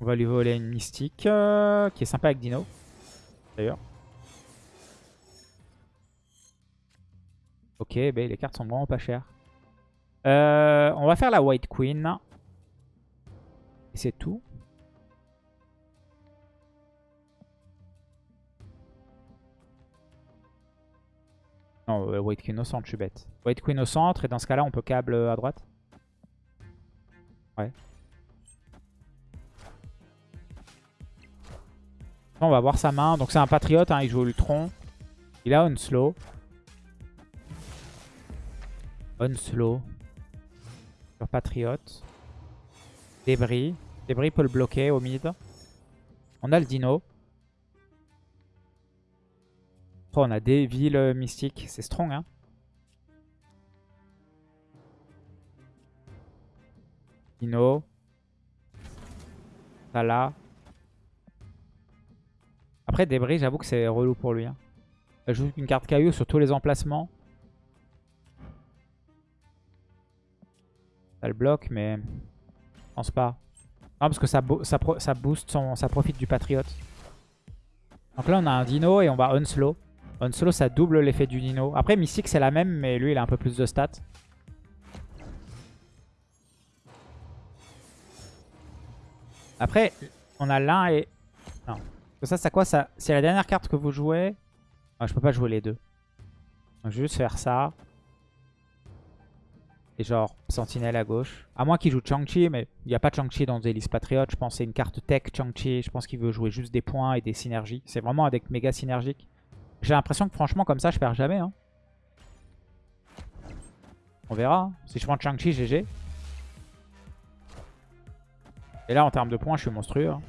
On va lui voler une mystique euh, qui est sympa avec Dino. D'ailleurs. Ok, ben les cartes sont vraiment pas chères. Euh, on va faire la White Queen. Et c'est tout. Non, euh, White Queen au centre, je suis bête. White Queen au centre, et dans ce cas-là, on peut câble à droite. Ouais. On va voir sa main. Donc c'est un patriote, hein, il joue Ultron. Il a Unslow. Unslow. Sur patriote. Débris. Débris peut le bloquer au mid. On a le dino. On a des villes mystiques. C'est strong, hein. Dino. Là. Après, débris, j'avoue que c'est relou pour lui. Hein. Joue une carte caillou sur tous les emplacements. Ça le bloque, mais je pense pas. Non, parce que ça booste, son, ça profite du patriote. Donc là, on a un dino et on va unslow. Unslow, ça double l'effet du dino. Après, Mystique, c'est la même, mais lui, il a un peu plus de stats. Après, on a l'un et... Non. Ça, c'est quoi ça? C'est la dernière carte que vous jouez. Ah, je peux pas jouer les deux. Je vais juste faire ça. Et genre, Sentinelle à gauche. À moins qu'il joue Chang-Chi, mais il n'y a pas Chang-Chi dans Zelis Patriot. Je pense que c'est une carte tech Chang-Chi. Je pense qu'il veut jouer juste des points et des synergies. C'est vraiment un deck méga synergique. J'ai l'impression que franchement, comme ça, je perds jamais. hein. On verra. hein. Si je prends Chang-Chi, GG. Et là, en termes de points, je suis monstrueux. hein.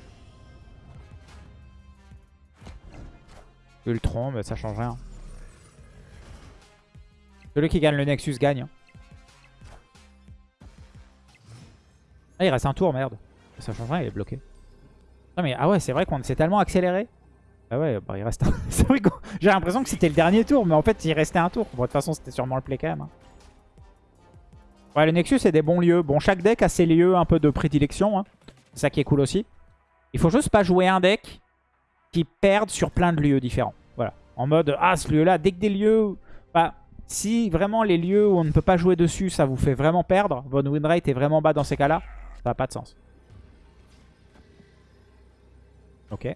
Ultron, mais ça change rien. Celui qui gagne le Nexus gagne. Ah, il reste un tour, merde. Ça change rien, il est bloqué. Mais, ah ouais, c'est vrai qu'on s'est tellement accéléré. Ah ouais, bah il reste un... [laughs] c'est vrai j'ai l'impression que c'était le dernier tour, mais en fait, il restait un tour. Bon, de toute façon, c'était sûrement le play quand même. hein. Ouais, le Nexus, c'est des bons lieux. Bon, chaque deck a ses lieux un peu de prédilection. hein. C'est ça qui est cool aussi. Il faut juste pas jouer un deck qui perde sur plein de lieux différents. Voilà. En mode, ah, ce lieu-là, dès que des lieux... Bah, si vraiment les lieux où on ne peut pas jouer dessus, ça vous fait vraiment perdre, votre win rate est vraiment bas dans ces cas-là, ça n'a pas de sens. Ok.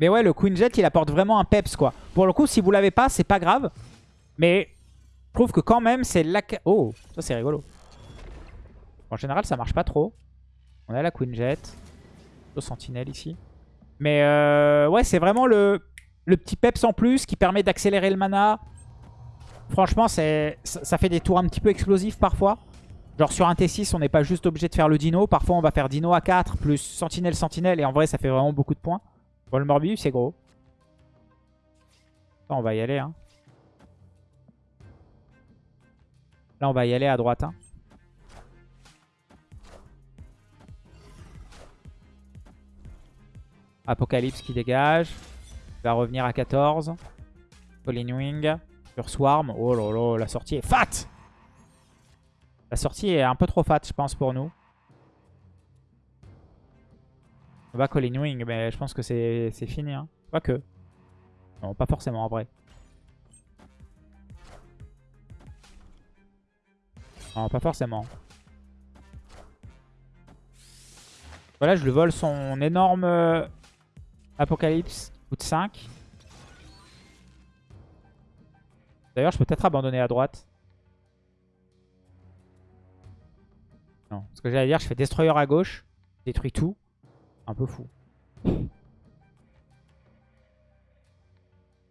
Mais ouais, le Queen Jet, il apporte vraiment un peps, quoi. Pour le coup, si vous l'avez pas, c'est pas grave. Mais je trouve que quand même, c'est la... Oh, ça c'est rigolo. En général, ça marche pas trop. On a la Queen Jet. Le Sentinelle ici. Mais euh, ouais, c'est vraiment le, le petit peps en plus qui permet d'accélérer le mana. Franchement, ça fait des tours un petit peu explosifs parfois. Genre sur un T6, on n'est pas juste obligé de faire le dino. Parfois, on va faire dino à 4 plus sentinelle, sentinelle. Et en vrai, ça fait vraiment beaucoup de points. Bon, le Morbius, c'est gros. On va y aller. Hein. Là, on va y aller à droite. Hein. Apocalypse qui dégage. Il va revenir à 14. Colin Wing. Sur Swarm. Oh là là, la sortie est fat La sortie est un peu trop fat, je pense, pour nous. Va Colin Wing, mais je pense que c'est fini. Hein. Pas que. Non, pas forcément en vrai. Non, pas forcément. Voilà, je lui vole son énorme euh, Apocalypse. Coûte 5. D'ailleurs, je peux peut-être abandonner à droite. Non, ce que j'allais dire, je fais Destroyer à gauche. Détruis tout. Un peu fou.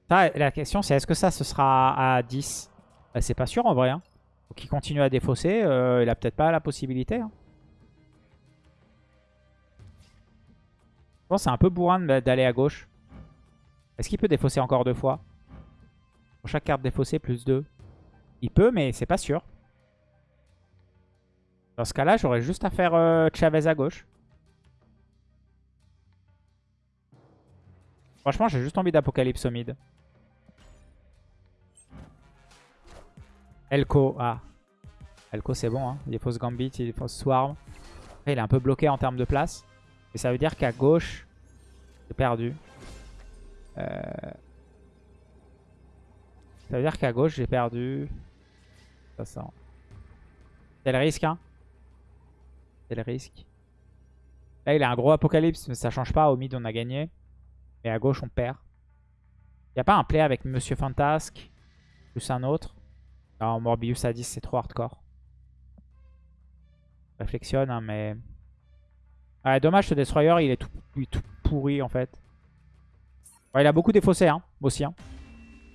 la question, c'est est-ce que ça, ce sera à 10 bah, C'est pas sûr en vrai. Hein. Qu'il continue à défausser. Euh, il a peut-être pas la possibilité. Hein. Je pense c'est un peu bourrin d'aller à gauche. Est-ce qu'il peut défausser encore deux fois? Pour chaque carte défaussée, plus 2. Il peut, mais c'est pas sûr. Dans ce cas-là, j'aurais juste à faire euh, Chavez à gauche. Franchement, j'ai juste envie d'Apocalypse au mid. Elko, ah. Elko, c'est bon. Hein. Il défausse Gambit, il défausse Swarm. il est un peu bloqué en termes de place. Et ça veut dire qu'à gauche, j'ai perdu. Euh, ça veut dire qu'à gauche, j'ai perdu. Ça sent. C'est le risque, hein. C'est le risque. Là, il a un gros apocalypse, mais ça change pas. Au mid, on a gagné. Mais à gauche, on perd. Il n'y a pas un play avec Monsieur Fantasque plus un autre? Non, Morbius à 10, c'est trop hardcore. Réflexionne, hein, mais... Ouais, dommage, ce Destroyer, il est tout, tout pourri, en fait. il a beaucoup défaussé, hein, aussi. Hein.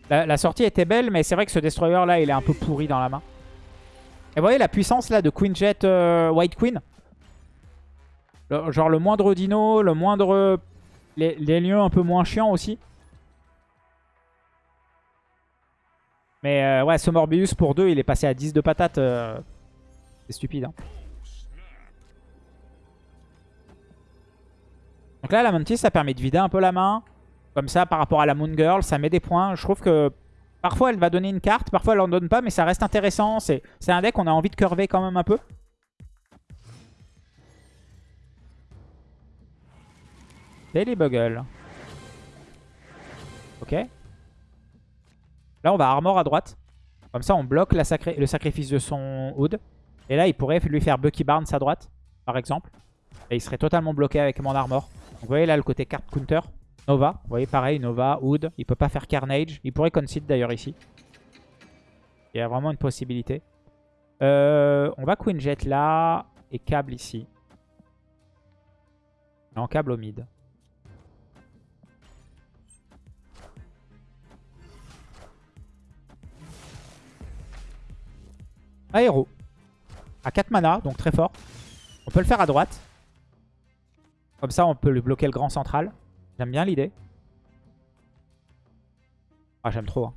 La, sortie était belle, mais c'est vrai que ce Destroyer, là, il est un peu pourri dans la main. Et vous voyez la puissance, là, de Queen Jet euh, White Queen? Genre le moindre dino, le moindre... Les, lieux un peu moins chiants aussi. Mais euh, ouais, ce Morbius pour 2, il est passé à 10 de patate. Euh, c'est stupide. Hein. Donc là, la Mantis, ça permet de vider un peu la main. Comme ça, par rapport à la Moon Girl, ça met des points. Je trouve que parfois, elle va donner une carte, parfois, elle en donne pas, mais ça reste intéressant. C'est un deck qu'on a envie de curver quand même un peu. Bugle. Ok. Là, on va armor à droite. Comme ça, on bloque le sacrifice de son Hood. Et là, il pourrait lui faire Bucky Barnes à droite, par exemple. Et il serait totalement bloqué avec mon armor. Vous voyez là le côté carte counter. Nova, vous voyez pareil, Nova, Hood. Il peut pas faire Carnage. Il pourrait concede d'ailleurs ici. Il y a vraiment une possibilité. Euh, on va Queen Jet là et câble ici. En câble au mid. Aéro. À 4 mana, donc très fort. On peut le faire à droite. Comme ça, on peut lui bloquer le grand central. J'aime bien l'idée. Ah, j'aime trop. Hein.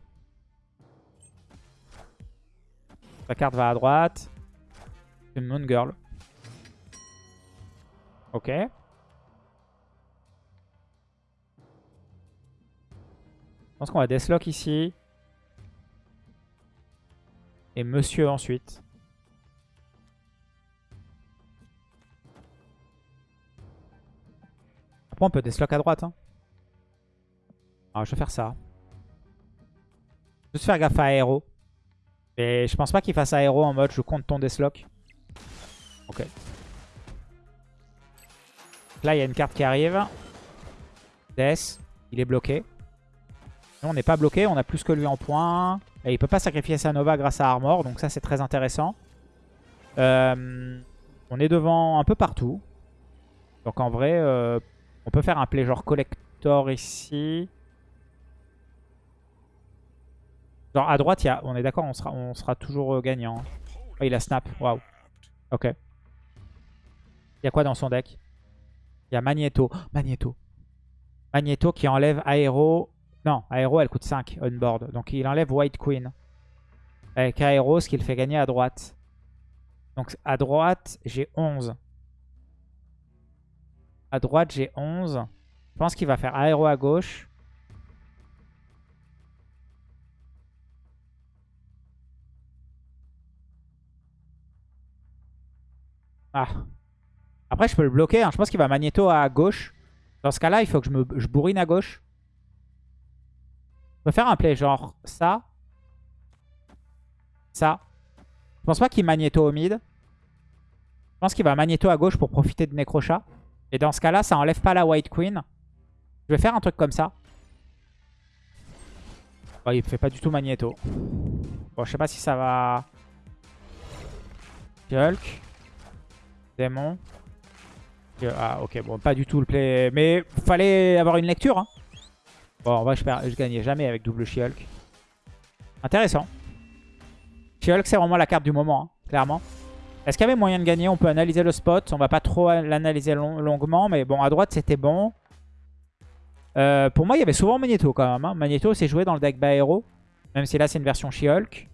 La carte va à droite. Une Moon Girl. Ok. Je pense qu'on va Deathlock ici. Et Monsieur ensuite. on peut deslock à droite. Hein. Alors, je vais faire ça. Juste faire gaffe à aéro. Et je pense pas qu'il fasse aéro en mode je compte ton deslock. Ok. Là, il y a une carte qui arrive. Death. Il est bloqué. Nous, on n'est pas bloqué, on a plus que lui en points. Et il peut pas sacrifier sa Nova grâce à Armor, donc ça c'est très intéressant. Euh, on est devant un peu partout. Donc en vrai, euh, on peut faire un play genre collector ici. Genre à droite, y a, on est d'accord, on sera, on sera toujours euh, gagnant. Oh, il a snap, waouh. Ok. Il y a quoi dans son deck? Il y a Magneto. Magneto. Magneto qui enlève Aero. Non, Aero elle coûte 5 on board. Donc il enlève White Queen. Avec Aero, ce qui le fait gagner à droite. Donc à droite, j'ai 11. À droite, j'ai 11. Je pense qu'il va faire Aero à gauche. Ah. Après, je peux le bloquer. Hein. Je pense qu'il va magnéto à gauche. Dans ce cas-là, il faut que je me je bourrine à gauche. Je peux faire un play genre ça. Ça. Je pense pas qu'il magnéto au mid. Je pense qu'il va magnéto à gauche pour profiter de Necrochat. Et dans ce cas-là, ça enlève pas la White Queen. Je vais faire un truc comme ça. Il fait pas du tout magnéto. Bon, je sais pas si ça va... Hulk. Démon. Ah, ok, bon, pas du tout le play. Mais fallait avoir une lecture. Hein. Bon, en vrai, je, je gagnais jamais avec double She-Hulk. Intéressant. She-Hulk, c'est vraiment la carte du moment, hein, clairement. Est-ce qu'il y avait moyen de gagner? On peut analyser le spot. On va pas trop l'analyser longuement. Mais bon, à droite, c'était bon. Euh, pour moi, il y avait souvent Magneto quand même. Hein. Magneto, c'est joué dans le deck Baero. Même si là, c'est une version She-Hulk.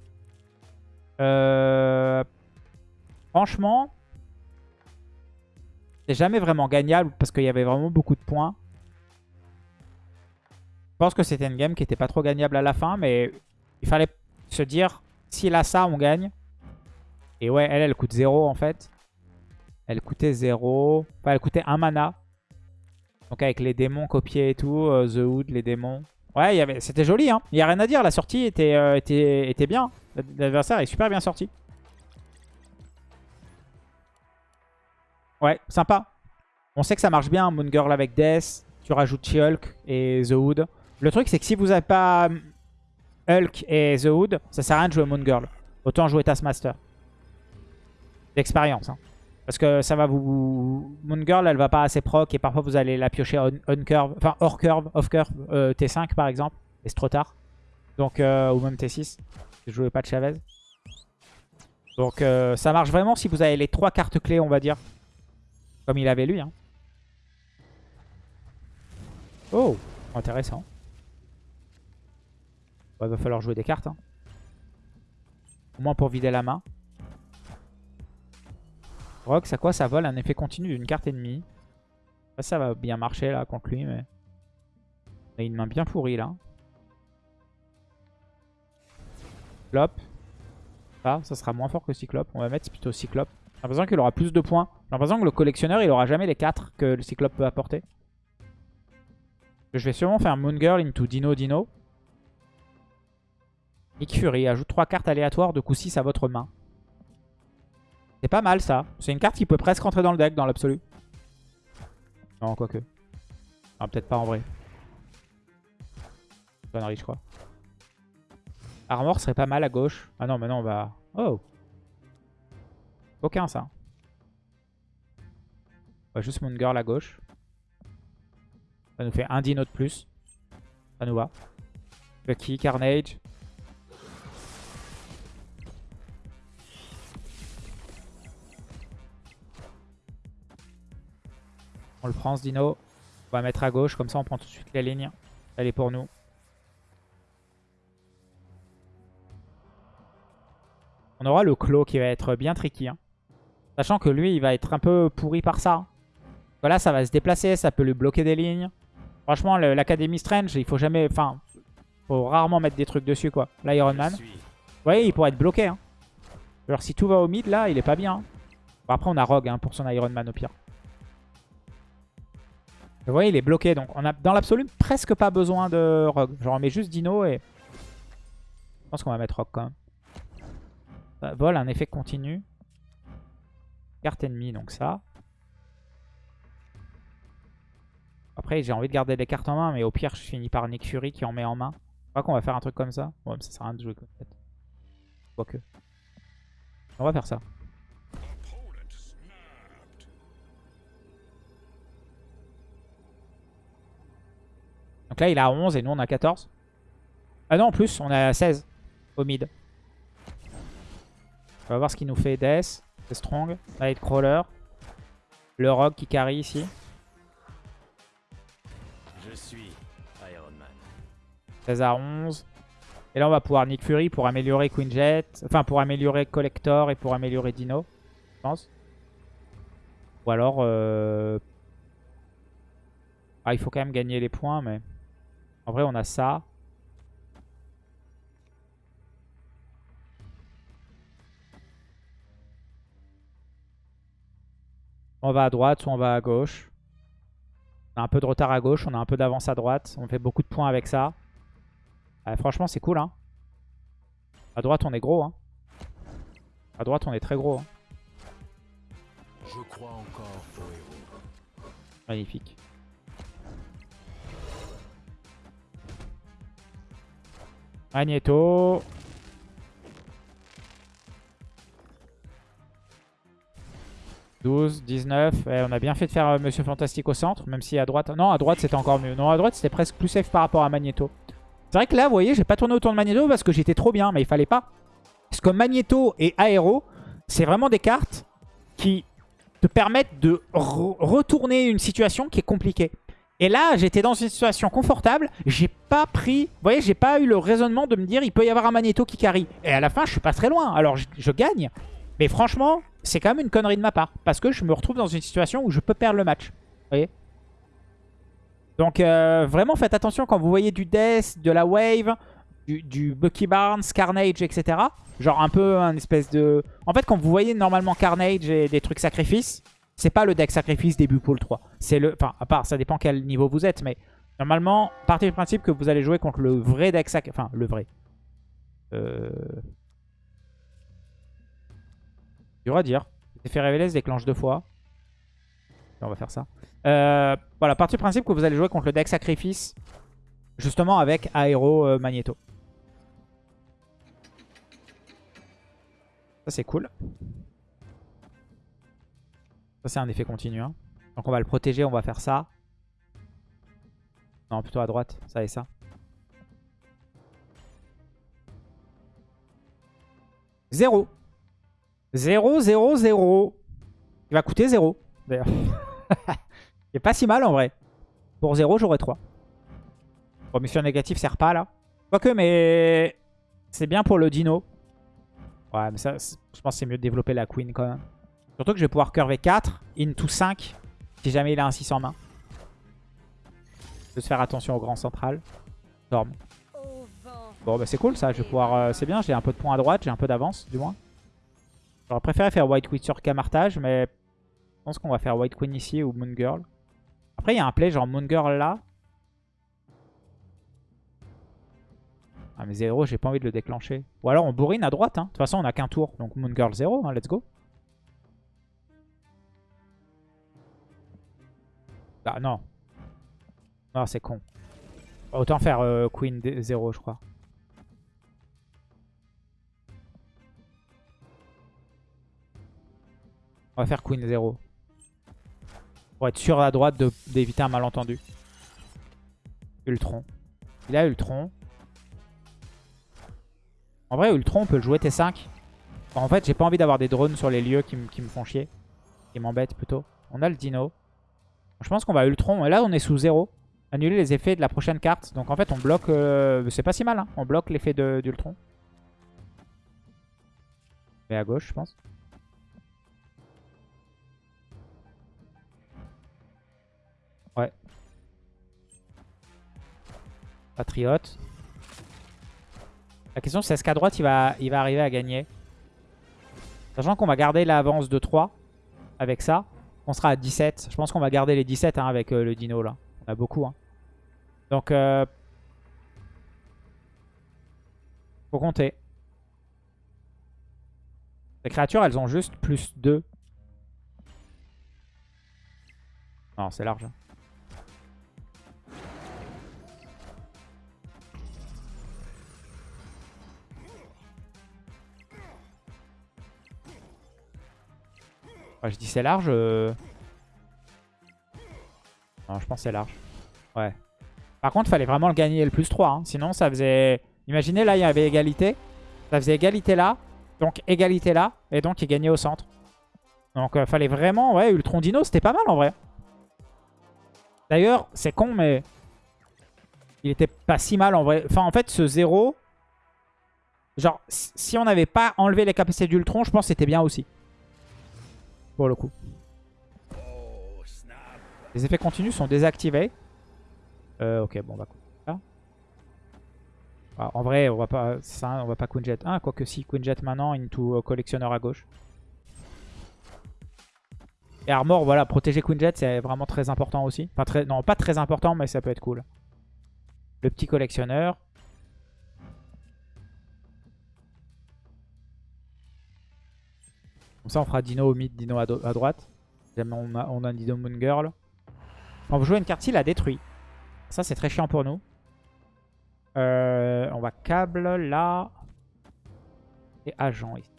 Euh, franchement, c'est jamais vraiment gagnable parce qu'il y avait vraiment beaucoup de points. Je pense que c'était une game qui était pas trop gagnable à la fin, mais il fallait se dire, s'il a ça, on gagne. Et ouais, elle, elle coûte 0 en fait. Elle coûtait 0. Enfin, elle coûtait 1 mana. Donc avec les démons copiés et tout, euh, The Hood, les démons. Ouais, c'était joli, hein. Il n'y a rien à dire, la sortie était, euh, était, était bien. L'adversaire est super bien sorti. Ouais, sympa. On sait que ça marche bien, Moon Girl avec Death. Tu rajoutes She-Hulk et The Hood. Le truc, c'est que si vous n'avez pas hum, Hulk et The Hood, ça sert à rien de jouer Moon Girl. Autant jouer Taskmaster. D'expérience. Hein. Parce que ça va vous... Moon Girl, elle va pas assez proc et parfois vous allez la piocher on, curve, enfin hors curve, off curve, euh, T5 par exemple. Et c'est trop tard. Donc, euh, ou même T6. Je jouais pas de Chavez. Donc euh, ça marche vraiment si vous avez les trois cartes clés, on va dire. Comme il avait lui. Hein. Oh, intéressant. Il va falloir jouer des cartes. Hein. Au moins pour vider la main. Rock, ça quoi Ça vole un effet continu d'une carte ennemie. Ça, va bien marcher là contre lui, mais... Il a une main bien pourrie là. Cyclope. Ça, ça sera moins fort que Cyclope. On va mettre plutôt Cyclope. J'ai l'impression qu'il aura plus de points. J'ai l'impression que le collectionneur, il aura jamais les 4 que le Cyclope peut apporter. Je vais sûrement faire Moon Girl into Dino Dino. Nick Fury ajoute 3 cartes aléatoires de coup 6 à votre main. C'est pas mal ça. C'est une carte qui peut presque rentrer dans le deck dans l'absolu. Non, quoique. Ah, peut-être pas en vrai. Connerie, je crois. Armor serait pas mal à gauche. Ah non, maintenant on va... Oh aucun ça. On va juste Moon Girl à gauche. Ça nous fait un dino de plus. Ça nous va. Bucky, Carnage. On le prend ce dino. On va mettre à gauche, comme ça on prend tout de suite la ligne. Elle est pour nous. On aura le Claw qui va être bien tricky. Hein. Sachant que lui, il va être un peu pourri par ça. Voilà, ça va se déplacer, ça peut lui bloquer des lignes. Franchement, l'Académie Strange, il faut jamais... Enfin, faut rarement mettre des trucs dessus, quoi. L'Iron Man. Vous voyez, il pourrait être bloqué. Hein. Alors, si tout va au mid, là, il est pas bien. Hein. après, on a Rogue pour son Iron Man, au pire. Vous voyez, il est bloqué. Donc, on a dans l'absolu presque pas besoin de Rogue. Genre, on met juste Dino et... Je pense qu'on va mettre Rogue, quand même. Ça vole, un effet continu. Carte ennemie, donc ça. Après, j'ai envie de garder des cartes en main, mais au pire, je finis par Nick Fury qui en met en main. Je crois qu'on va faire un truc comme ça. Ouais, mais ça sert à rien de jouer comme ça. Quoique. On va faire ça. Donc là, il a 11 et nous, on a 14. Ah non, en plus, on a 16 au mid. On va voir ce qu'il nous fait. Death, c'est strong. Nightcrawler. Le rogue qui carry ici. Je suis Iron Man. 16 à 11. Et là, on va pouvoir Nick Fury pour améliorer Queen Jet. Enfin, pour améliorer Collector et pour améliorer Dino. Je pense. Ou alors... Euh... Ah, il faut quand même gagner les points, mais... En vrai, on a ça. On va à droite, ou on va à gauche. On a un peu de retard à gauche, on a un peu d'avance à droite. On fait beaucoup de points avec ça. franchement, c'est cool. Hein. À droite, on est gros. Hein. À droite, on est très gros. Hein. Je crois encore au héros. Magnifique. Magneto. « 12, 19. on a bien fait de faire euh, Monsieur Fantastique au centre, même si à droite... Non, à droite, c'était encore mieux. Non, à droite, c'était presque plus safe par rapport à Magneto. C'est vrai que là, vous voyez, j'ai pas tourné autour de Magneto parce que j'étais trop bien, mais il fallait pas. Parce que Magneto et Aero, c'est vraiment des cartes qui te permettent de retourner une situation qui est compliquée. Et là, j'étais dans une situation confortable. J'ai pas pris... Vous voyez, j'ai pas eu le raisonnement de me dire il peut y avoir un Magneto qui carry. Et à la fin, je suis pas très loin. Alors, je, gagne. Mais franchement, c'est quand même une connerie de ma part. Parce que je me retrouve dans une situation où je peux perdre le match. Vous voyez? Donc, euh, vraiment, faites attention quand vous voyez du Death, de la Wave, du, du, Bucky Barnes, Carnage, etc. Genre un peu un espèce de... En fait, quand vous voyez normalement Carnage et des trucs sacrifices, c'est pas le deck sacrifice début pool 3. C'est le, enfin, à part, ça dépend quel niveau vous êtes, mais normalement, partez du principe que vous allez jouer contre le vrai deck sacrifice. Enfin, le vrai. Euh... Dur à dire. Effet révélé se déclenche deux fois. On va faire ça. Euh, voilà, partez du principe que vous allez jouer contre le deck sacrifice. Justement avec Aero euh, Magneto. Ça c'est cool c'est un effet continu. Hein. Donc on va le protéger, on va faire ça. Non, plutôt à droite, ça et ça. 0. 0, 0, 0. Il va coûter 0, d'ailleurs. [laughs] Il pas si mal en vrai. Pour 0, j'aurais 3. Bon, mission négative sert pas là. Quoique, mais c'est bien pour le dino. Ouais, mais ça, je pense que c'est mieux de développer la queen quand même. Surtout que je vais pouvoir curver 4 into 5 si jamais il a un 6 en main. De se faire attention au grand central. Bon bah c'est cool ça, je vais pouvoir... Euh, c'est bien, j'ai un peu de points à droite, j'ai un peu d'avance du moins. J'aurais préféré faire White Queen sur Camartage, mais je pense qu'on va faire White Queen ici ou Moon Girl. Après il y a un play genre Moon Girl là. Ah mais 0, j'ai pas envie de le déclencher. Ou alors on bourrine à droite, hein. de toute façon on a qu'un tour, donc Moon Girl 0, hein. let's go. Ah non. Non, c'est con. Autant faire euh, Queen 0, je crois. On va faire Queen 0. Pour être sûr à droite d'éviter un malentendu. Ultron. Il a Ultron. En vrai, Ultron, on peut le jouer T5. en fait, j'ai pas envie d'avoir des drones sur les lieux qui, qui me font chier. Qui m'embêtent plutôt. On a le Dino. Je pense qu'on va Ultron. Là, on est sous 0. Annuler les effets de la prochaine carte. Donc en fait, on bloque... Euh, c'est pas si mal, hein. On bloque l'effet d'Ultron. Et à gauche, je pense. Ouais. Patriote. La question c'est est-ce qu'à droite il va, il va arriver à gagner? Sachant qu'on va garder l'avance de 3 avec ça. On sera à 17. Je pense qu'on va garder les 17 hein, avec euh, le dino là. On a beaucoup. Hein. Donc, euh... faut compter. Les créatures, elles ont juste plus 2. Non, c'est large. Enfin, je dis c'est large. euh. Non, je pense c'est large. Ouais. Par contre, fallait vraiment le gagner le plus 3. hein. Sinon, ça faisait... Imaginez, là, il y avait égalité. Ça faisait égalité là. Donc, égalité là. Et donc, il gagnait au centre. Donc, euh, fallait vraiment... Ouais, Ultron Dino, c'était pas mal en vrai. D'ailleurs, c'est con, mais... Il était pas si mal en vrai. Enfin, en fait, ce 0... Genre, si on n'avait pas enlevé les capacités d'Ultron, je pense que c'était bien aussi. Pour le coup. Les effets continus sont désactivés. Euh, ok, bon, on va. Ah, en vrai, on va pas, ça, on va pas Quinjet. Ah, quoique si, Quinjet maintenant, into collectionneur à gauche. Et Armor, voilà, protéger Quinjet, c'est vraiment très important aussi. Enfin, très, non, pas très important, mais ça peut être cool. Le petit collectionneur. Comme ça, on fera Dino au mid, Dino à, droite. On a, on a un Dino Moon Girl. Quand vous jouez une carte, il a détruit. Ça, c'est très chiant pour nous. Euh, on va câble là. Et agent ici.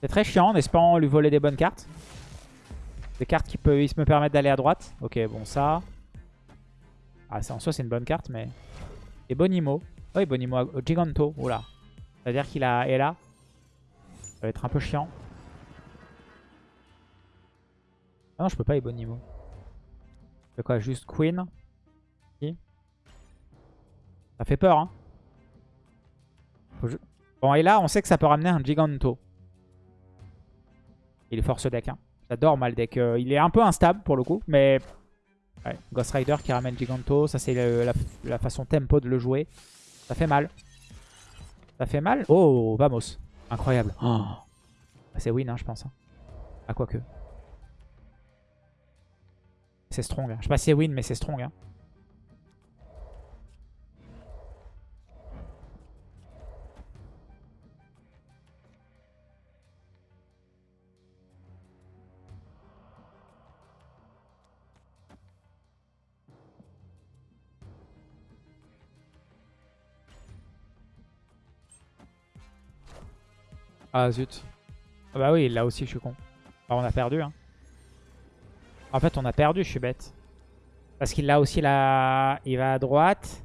C'est très chiant en espérant lui voler des bonnes cartes. Des cartes qui peuvent me permettre d'aller à droite. Ok, bon, ça. Ah, en soi, c'est une bonne carte, mais. Et Bonimo. Oui, Bonimo. euh, Giganto. Oula. C'est-à-dire qu'il a. Et là. Ça va être un peu chiant. Ah non, je peux pas Ebonimo. C'est quoi Juste Queen? Ça fait peur, hein. Bon, et là, on sait que ça peut ramener un Giganto. Il est fort ce deck, hein. J'adore mal deck. Euh, il est un peu instable pour le coup, mais... Ghost Rider qui ramène Giganto, ça c'est la façon tempo de le jouer. Ça fait mal. Ça fait mal. Oh, vamos. Incroyable. Oh. C'est win, hein, je pense. hein. Ah, quoique. C'est strong. hein. Je sais pas si c'est win, mais c'est strong. hein. Ah zut. Ah bah oui, là aussi je suis con. On a perdu. Hein. En fait, on a perdu, je suis bête. Parce qu'il a aussi la... Il va à droite.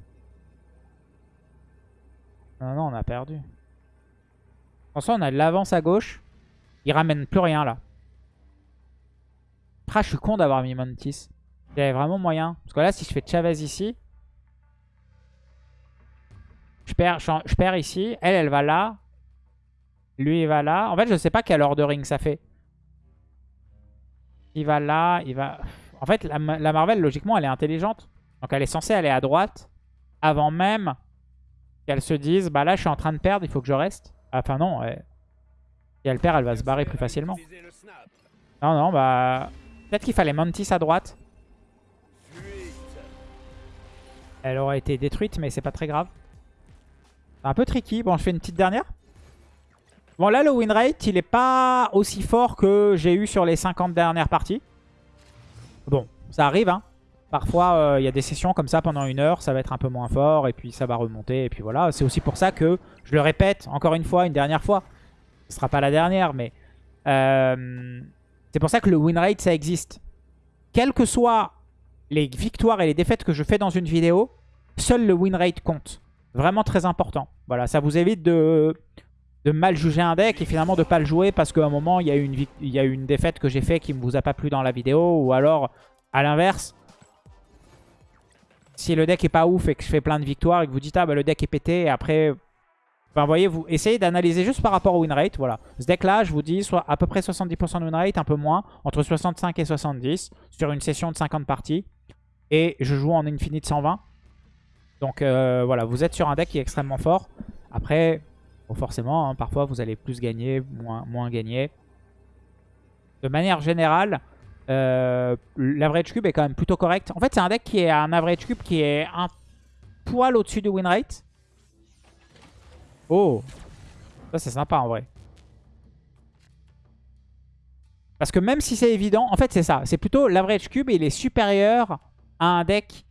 Non, non, on a perdu. En soi, on a de l'avance à gauche. Il ramène plus rien, là. Ah, je suis con d'avoir mis Mantis. Il y vraiment moyen. Parce que là, si je fais Chavez ici... Je perds, je perds ici. Elle, elle va là. Lui, il va là. En fait, je sais pas quel ordering ça fait. Il va là, il va... En fait, la, Marvel, logiquement, elle est intelligente. Donc, elle est censée aller à droite avant même qu'elle se dise, bah là, je suis en train de perdre, il faut que je reste. Enfin, non. elle- Si elle perd, elle va se barrer plus facilement. Non, non, bah... Peut-être qu'il fallait Mantis à droite. Elle aurait été détruite, mais c'est pas très grave. Un peu tricky. Bon, je fais une petite dernière. Bon, là, le win rate, il est pas aussi fort que j'ai eu sur les 50 dernières parties. Bon, ça arrive, hein. Parfois, euh, il y a des sessions comme ça pendant une heure, ça va être un peu moins fort, et puis ça va remonter, et puis voilà. C'est aussi pour ça que, je le répète encore une fois, une dernière fois, ce sera pas la dernière, mais euh, c'est pour ça que le win rate, ça existe. Quelles que soient les victoires et les défaites que je fais dans une vidéo, seul le win rate compte. Vraiment très important. Voilà, ça vous évite de, de mal juger un deck et finalement de pas le jouer parce qu'à un moment, il y, a eu une une défaite que j'ai fait qui ne vous a pas plu dans la vidéo. Ou alors, à l'inverse, si le deck est pas ouf et que je fais plein de victoires et que vous dites « Ah, bah, le deck est pété » et après... Enfin, voyez, vous essayez d'analyser juste par rapport au win rate. Voilà. Ce deck-là, je vous dis, soit à peu près 70% de win rate, un peu moins, entre 65 et 70 sur une session de 50 parties. Et je joue en Infinite 120. Donc euh, voilà, vous êtes sur un deck qui est extrêmement fort. Après, bon, forcément, hein, parfois vous allez plus gagner, moins, moins gagner. De manière générale, euh, l'average cube est quand même plutôt correct. En fait, c'est un deck qui est un average cube qui est un poil au-dessus du win rate. Oh Ça, c'est sympa en vrai. Parce que même si c'est évident, en fait, c'est ça. C'est plutôt l'average cube, il est supérieur à un deck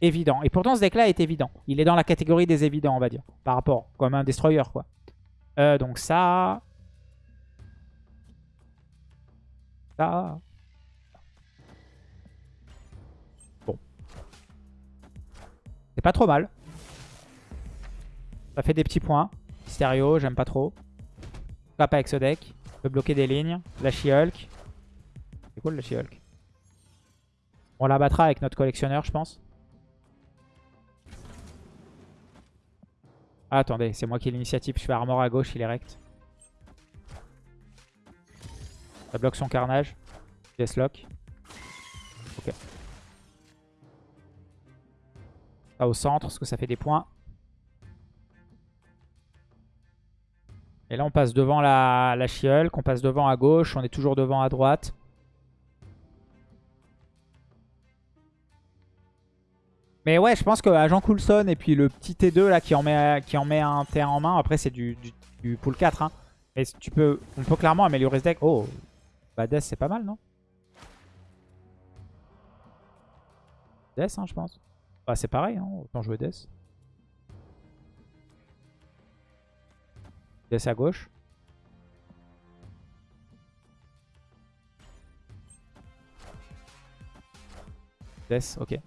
évident. Et pourtant, ce deck-là est évident. Il est dans la catégorie des évidents, on va dire. Par rapport, comme un destroyer, quoi. Euh, donc ça... Ça... Bon. C'est pas trop mal. Ça fait des petits points. Mysterio, j'aime pas trop. Pas avec ce deck. On peut bloquer des lignes. La She-Hulk. C'est cool la She-Hulk. On la battra avec notre collectionneur, je pense. Ah, attendez, c'est moi qui ai l'initiative. Je fais armor à gauche, il est rect. Ça bloque son carnage. Deathlock. Ok. Ça au centre, parce que ça fait des points. Et là, on passe devant la, la She-Hulk, on passe devant à gauche, on est toujours devant à droite. Mais ouais, je pense que Agent Coulson et puis le petit T2 là qui en met, qui en met un T1 en main, après c'est du, du, pool 4. Hein. Mais tu peux, on peut clairement améliorer ce deck. Oh, Death c'est pas mal, non? Death, hein, je pense. Bah c'est pareil, hein, autant jouer Death. Death à gauche. Death, ok.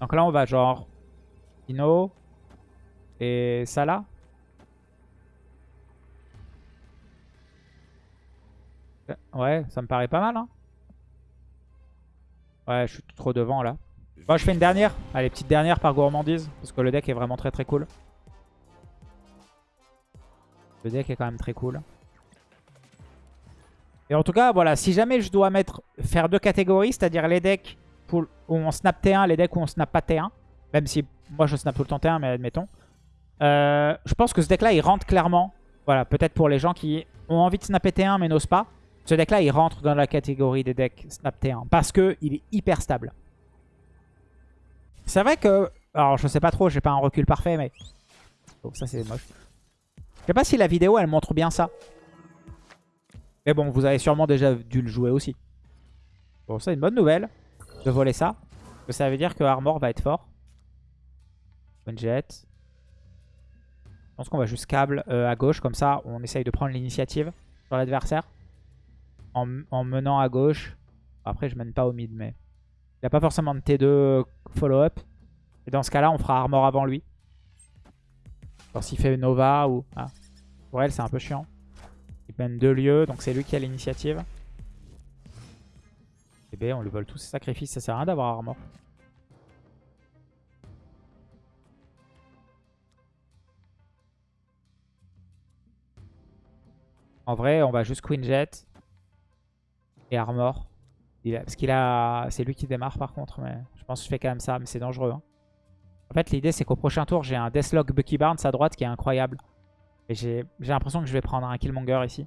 Donc là, on va genre Ino et Salah. Ouais, ça me paraît pas mal. Hein ouais, je suis trop devant là. Bon, je fais une dernière. Allez, petite dernière par gourmandise. Parce que le deck est vraiment très très cool. Le deck est quand même très cool. Et en tout cas, voilà, si jamais je dois mettre faire deux catégories, c'est-à-dire les decks où on snap T1, les decks où on snap pas T1. Même si moi je snap tout le temps T1, mais admettons. Euh, je pense que ce deck-là, il rentre clairement. Voilà, peut-être pour les gens qui ont envie de snapper T1 mais n'osent pas. Ce deck-là, il rentre dans la catégorie des decks snap T1. Parce qu'il est hyper stable. C'est vrai que... Alors, je sais pas trop, j'ai pas un recul parfait, mais... Oh, ça, c'est moche. Je sais pas si la vidéo, elle montre bien ça. Mais bon, vous avez sûrement déjà dû le jouer aussi. Bon, ça, une bonne nouvelle de voler ça. ça veut dire que Armor va être fort. One jet. Je pense qu'on va juste câble euh, à gauche. Comme ça, on essaye de prendre l'initiative sur l'adversaire. En, menant à gauche. Après, je mène pas au mid, mais... Il n'y a pas forcément de T2 follow-up. Et dans ce cas-là, on fera Armor avant lui. Alors s'il fait Nova ou... Ah. Pour elle, c'est un peu chiant. Il mène deux lieux, donc c'est lui qui a l'initiative. Et B, on lui vole tous ses sacrifices, ça sert à rien d'avoir armor. En vrai, on va juste Queen Jet et Armor. parce qu'il a... C'est lui qui démarre par contre, mais je pense que je fais quand même ça, mais c'est dangereux. Hein. En fait, l'idée c'est qu'au prochain tour, j'ai un Deathlock Bucky Barnes à droite qui est incroyable. Et j'ai l'impression que je vais prendre un Killmonger ici.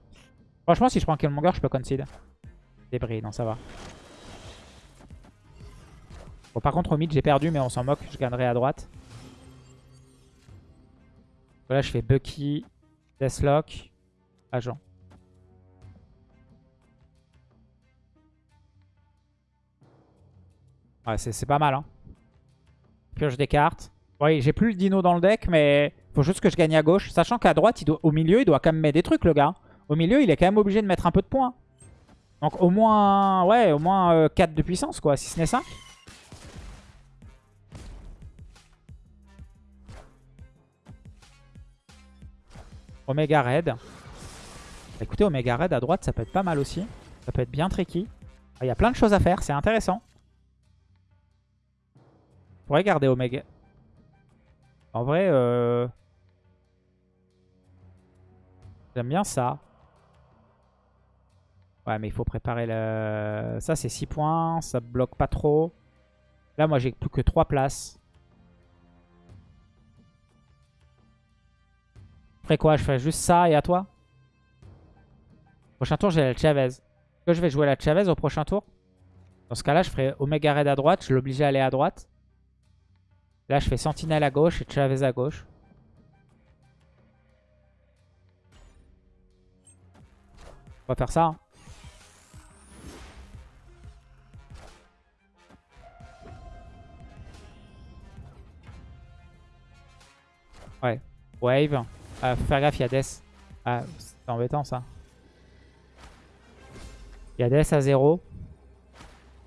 Franchement, si je prends Killmonger, je peux concede. Débris, non ça va. Bon, par contre, au mid, j'ai perdu, mais on s'en moque. Je gagnerai à droite. Là, je fais Bucky, Deathlock, Agent. Ouais, c'est pas mal. Hein. Pioche des cartes. Oui, j'ai plus le dino dans le deck, mais faut juste que je gagne à gauche. Sachant qu'à droite, au milieu, il doit quand même mettre des trucs, le gars. Au milieu, il est quand même obligé de mettre un peu de points. Donc au moins, ouais, au moins 4 euh, de puissance, quoi, si ce n'est 5. Omega Red. Écoutez, Omega Red à droite, ça peut être pas mal aussi. Ça peut être bien tricky. Il y a plein de choses à faire, c'est intéressant. On pourrait garder Omega. En vrai, euh... j'aime bien ça. Ouais, mais il faut préparer le... Ça, c'est 6 points. Ça bloque pas trop. Là, moi, j'ai plus que 3 places. Quoi? Je fais juste ça et à toi? Prochain tour, j'ai la Chavez. Est-ce que je vais jouer la Chavez au prochain tour? Dans ce cas-là, je ferai Omega Red à droite. Je l'oblige à aller à droite. Là, je fais Sentinelle à gauche et Chavez à gauche. On va faire ça. Hein. Wave. Faut faire gaffe, il y a Death. C'est embêtant ça. Il y a Death à 0.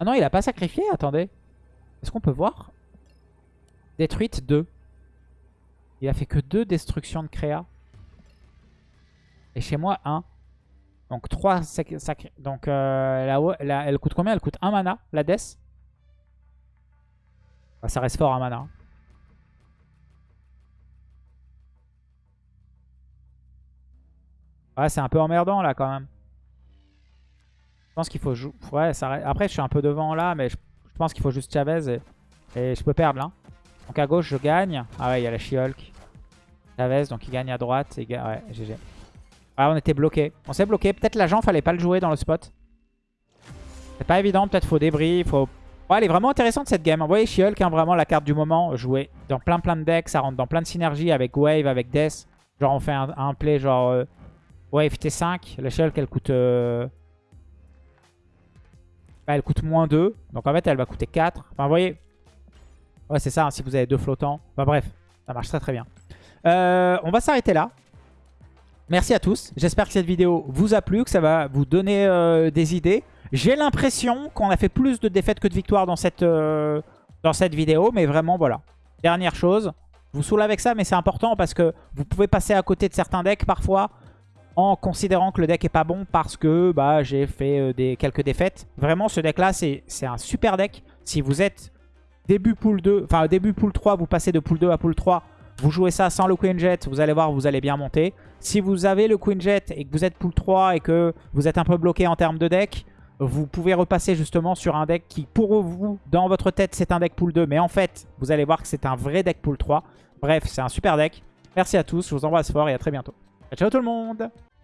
Ah non, il a pas sacrifié, attendez. Est-ce qu'on peut voir? Détruite 2. Il a fait que 2 destructions de créa. Et chez moi, 1. Donc 3 sacrés. Donc euh, elle coûte combien? Elle coûte 1 mana, la Death? Bah, ça reste fort un mana. Ouais, c'est un peu emmerdant là quand même. Je pense qu'il faut jouer. Ouais, ça... Après, je suis un peu devant là, mais je, je pense qu'il faut juste Chavez et... je peux perdre là. Donc à gauche, je gagne. Ah ouais, il y a la She-Hulk. Chavez, donc il gagne à droite. Et... Ouais, GG. Ah, on était bloqué. On s'est bloqué. Peut-être l'agent, fallait pas le jouer dans le spot. C'est pas évident. Peut-être faut débris. Faut... Ouais, elle est vraiment intéressante cette game. Vous voyez, She-Hulk, hein, vraiment la carte du moment. Jouer dans plein plein de decks. Ça rentre dans plein de synergies avec Wave, avec Death. Genre, on fait un, un play genre euh, Wave T5. La She-Hulk, elle coûte. euh, elle coûte moins 2. Donc en fait, elle va coûter 4. Enfin, vous voyez. Ouais, c'est ça, hein, si vous avez deux flottants. Enfin bref, ça marche très très bien. Euh, on va s'arrêter là. Merci à tous. J'espère que cette vidéo vous a plu, que ça va vous donner euh, des idées. J'ai l'impression qu'on a fait plus de défaites que de victoires dans cette, dans cette vidéo. Mais vraiment, voilà. Dernière chose. Je vous saoule avec ça, mais c'est important parce que vous pouvez passer à côté de certains decks parfois en considérant que le deck est pas bon parce que bah, j'ai fait euh, des, quelques défaites. Vraiment, ce deck-là, c'est un super deck. Si vous êtes début pool 2, enfin début pool 3, vous passez de pool 2 à pool 3, vous jouez ça sans le Queen Jet, vous allez voir, vous allez bien monter. Si vous avez le Queen Jet et que vous êtes pool 3 et que vous êtes un peu bloqué en termes de deck, vous pouvez repasser justement sur un deck qui, pour vous, dans votre tête, c'est un deck pool 2. Mais en fait, vous allez voir que c'est un vrai deck pool 3. Bref, c'est un super deck. Merci à tous, je vous embrasse fort et à très bientôt. Ciao tout le monde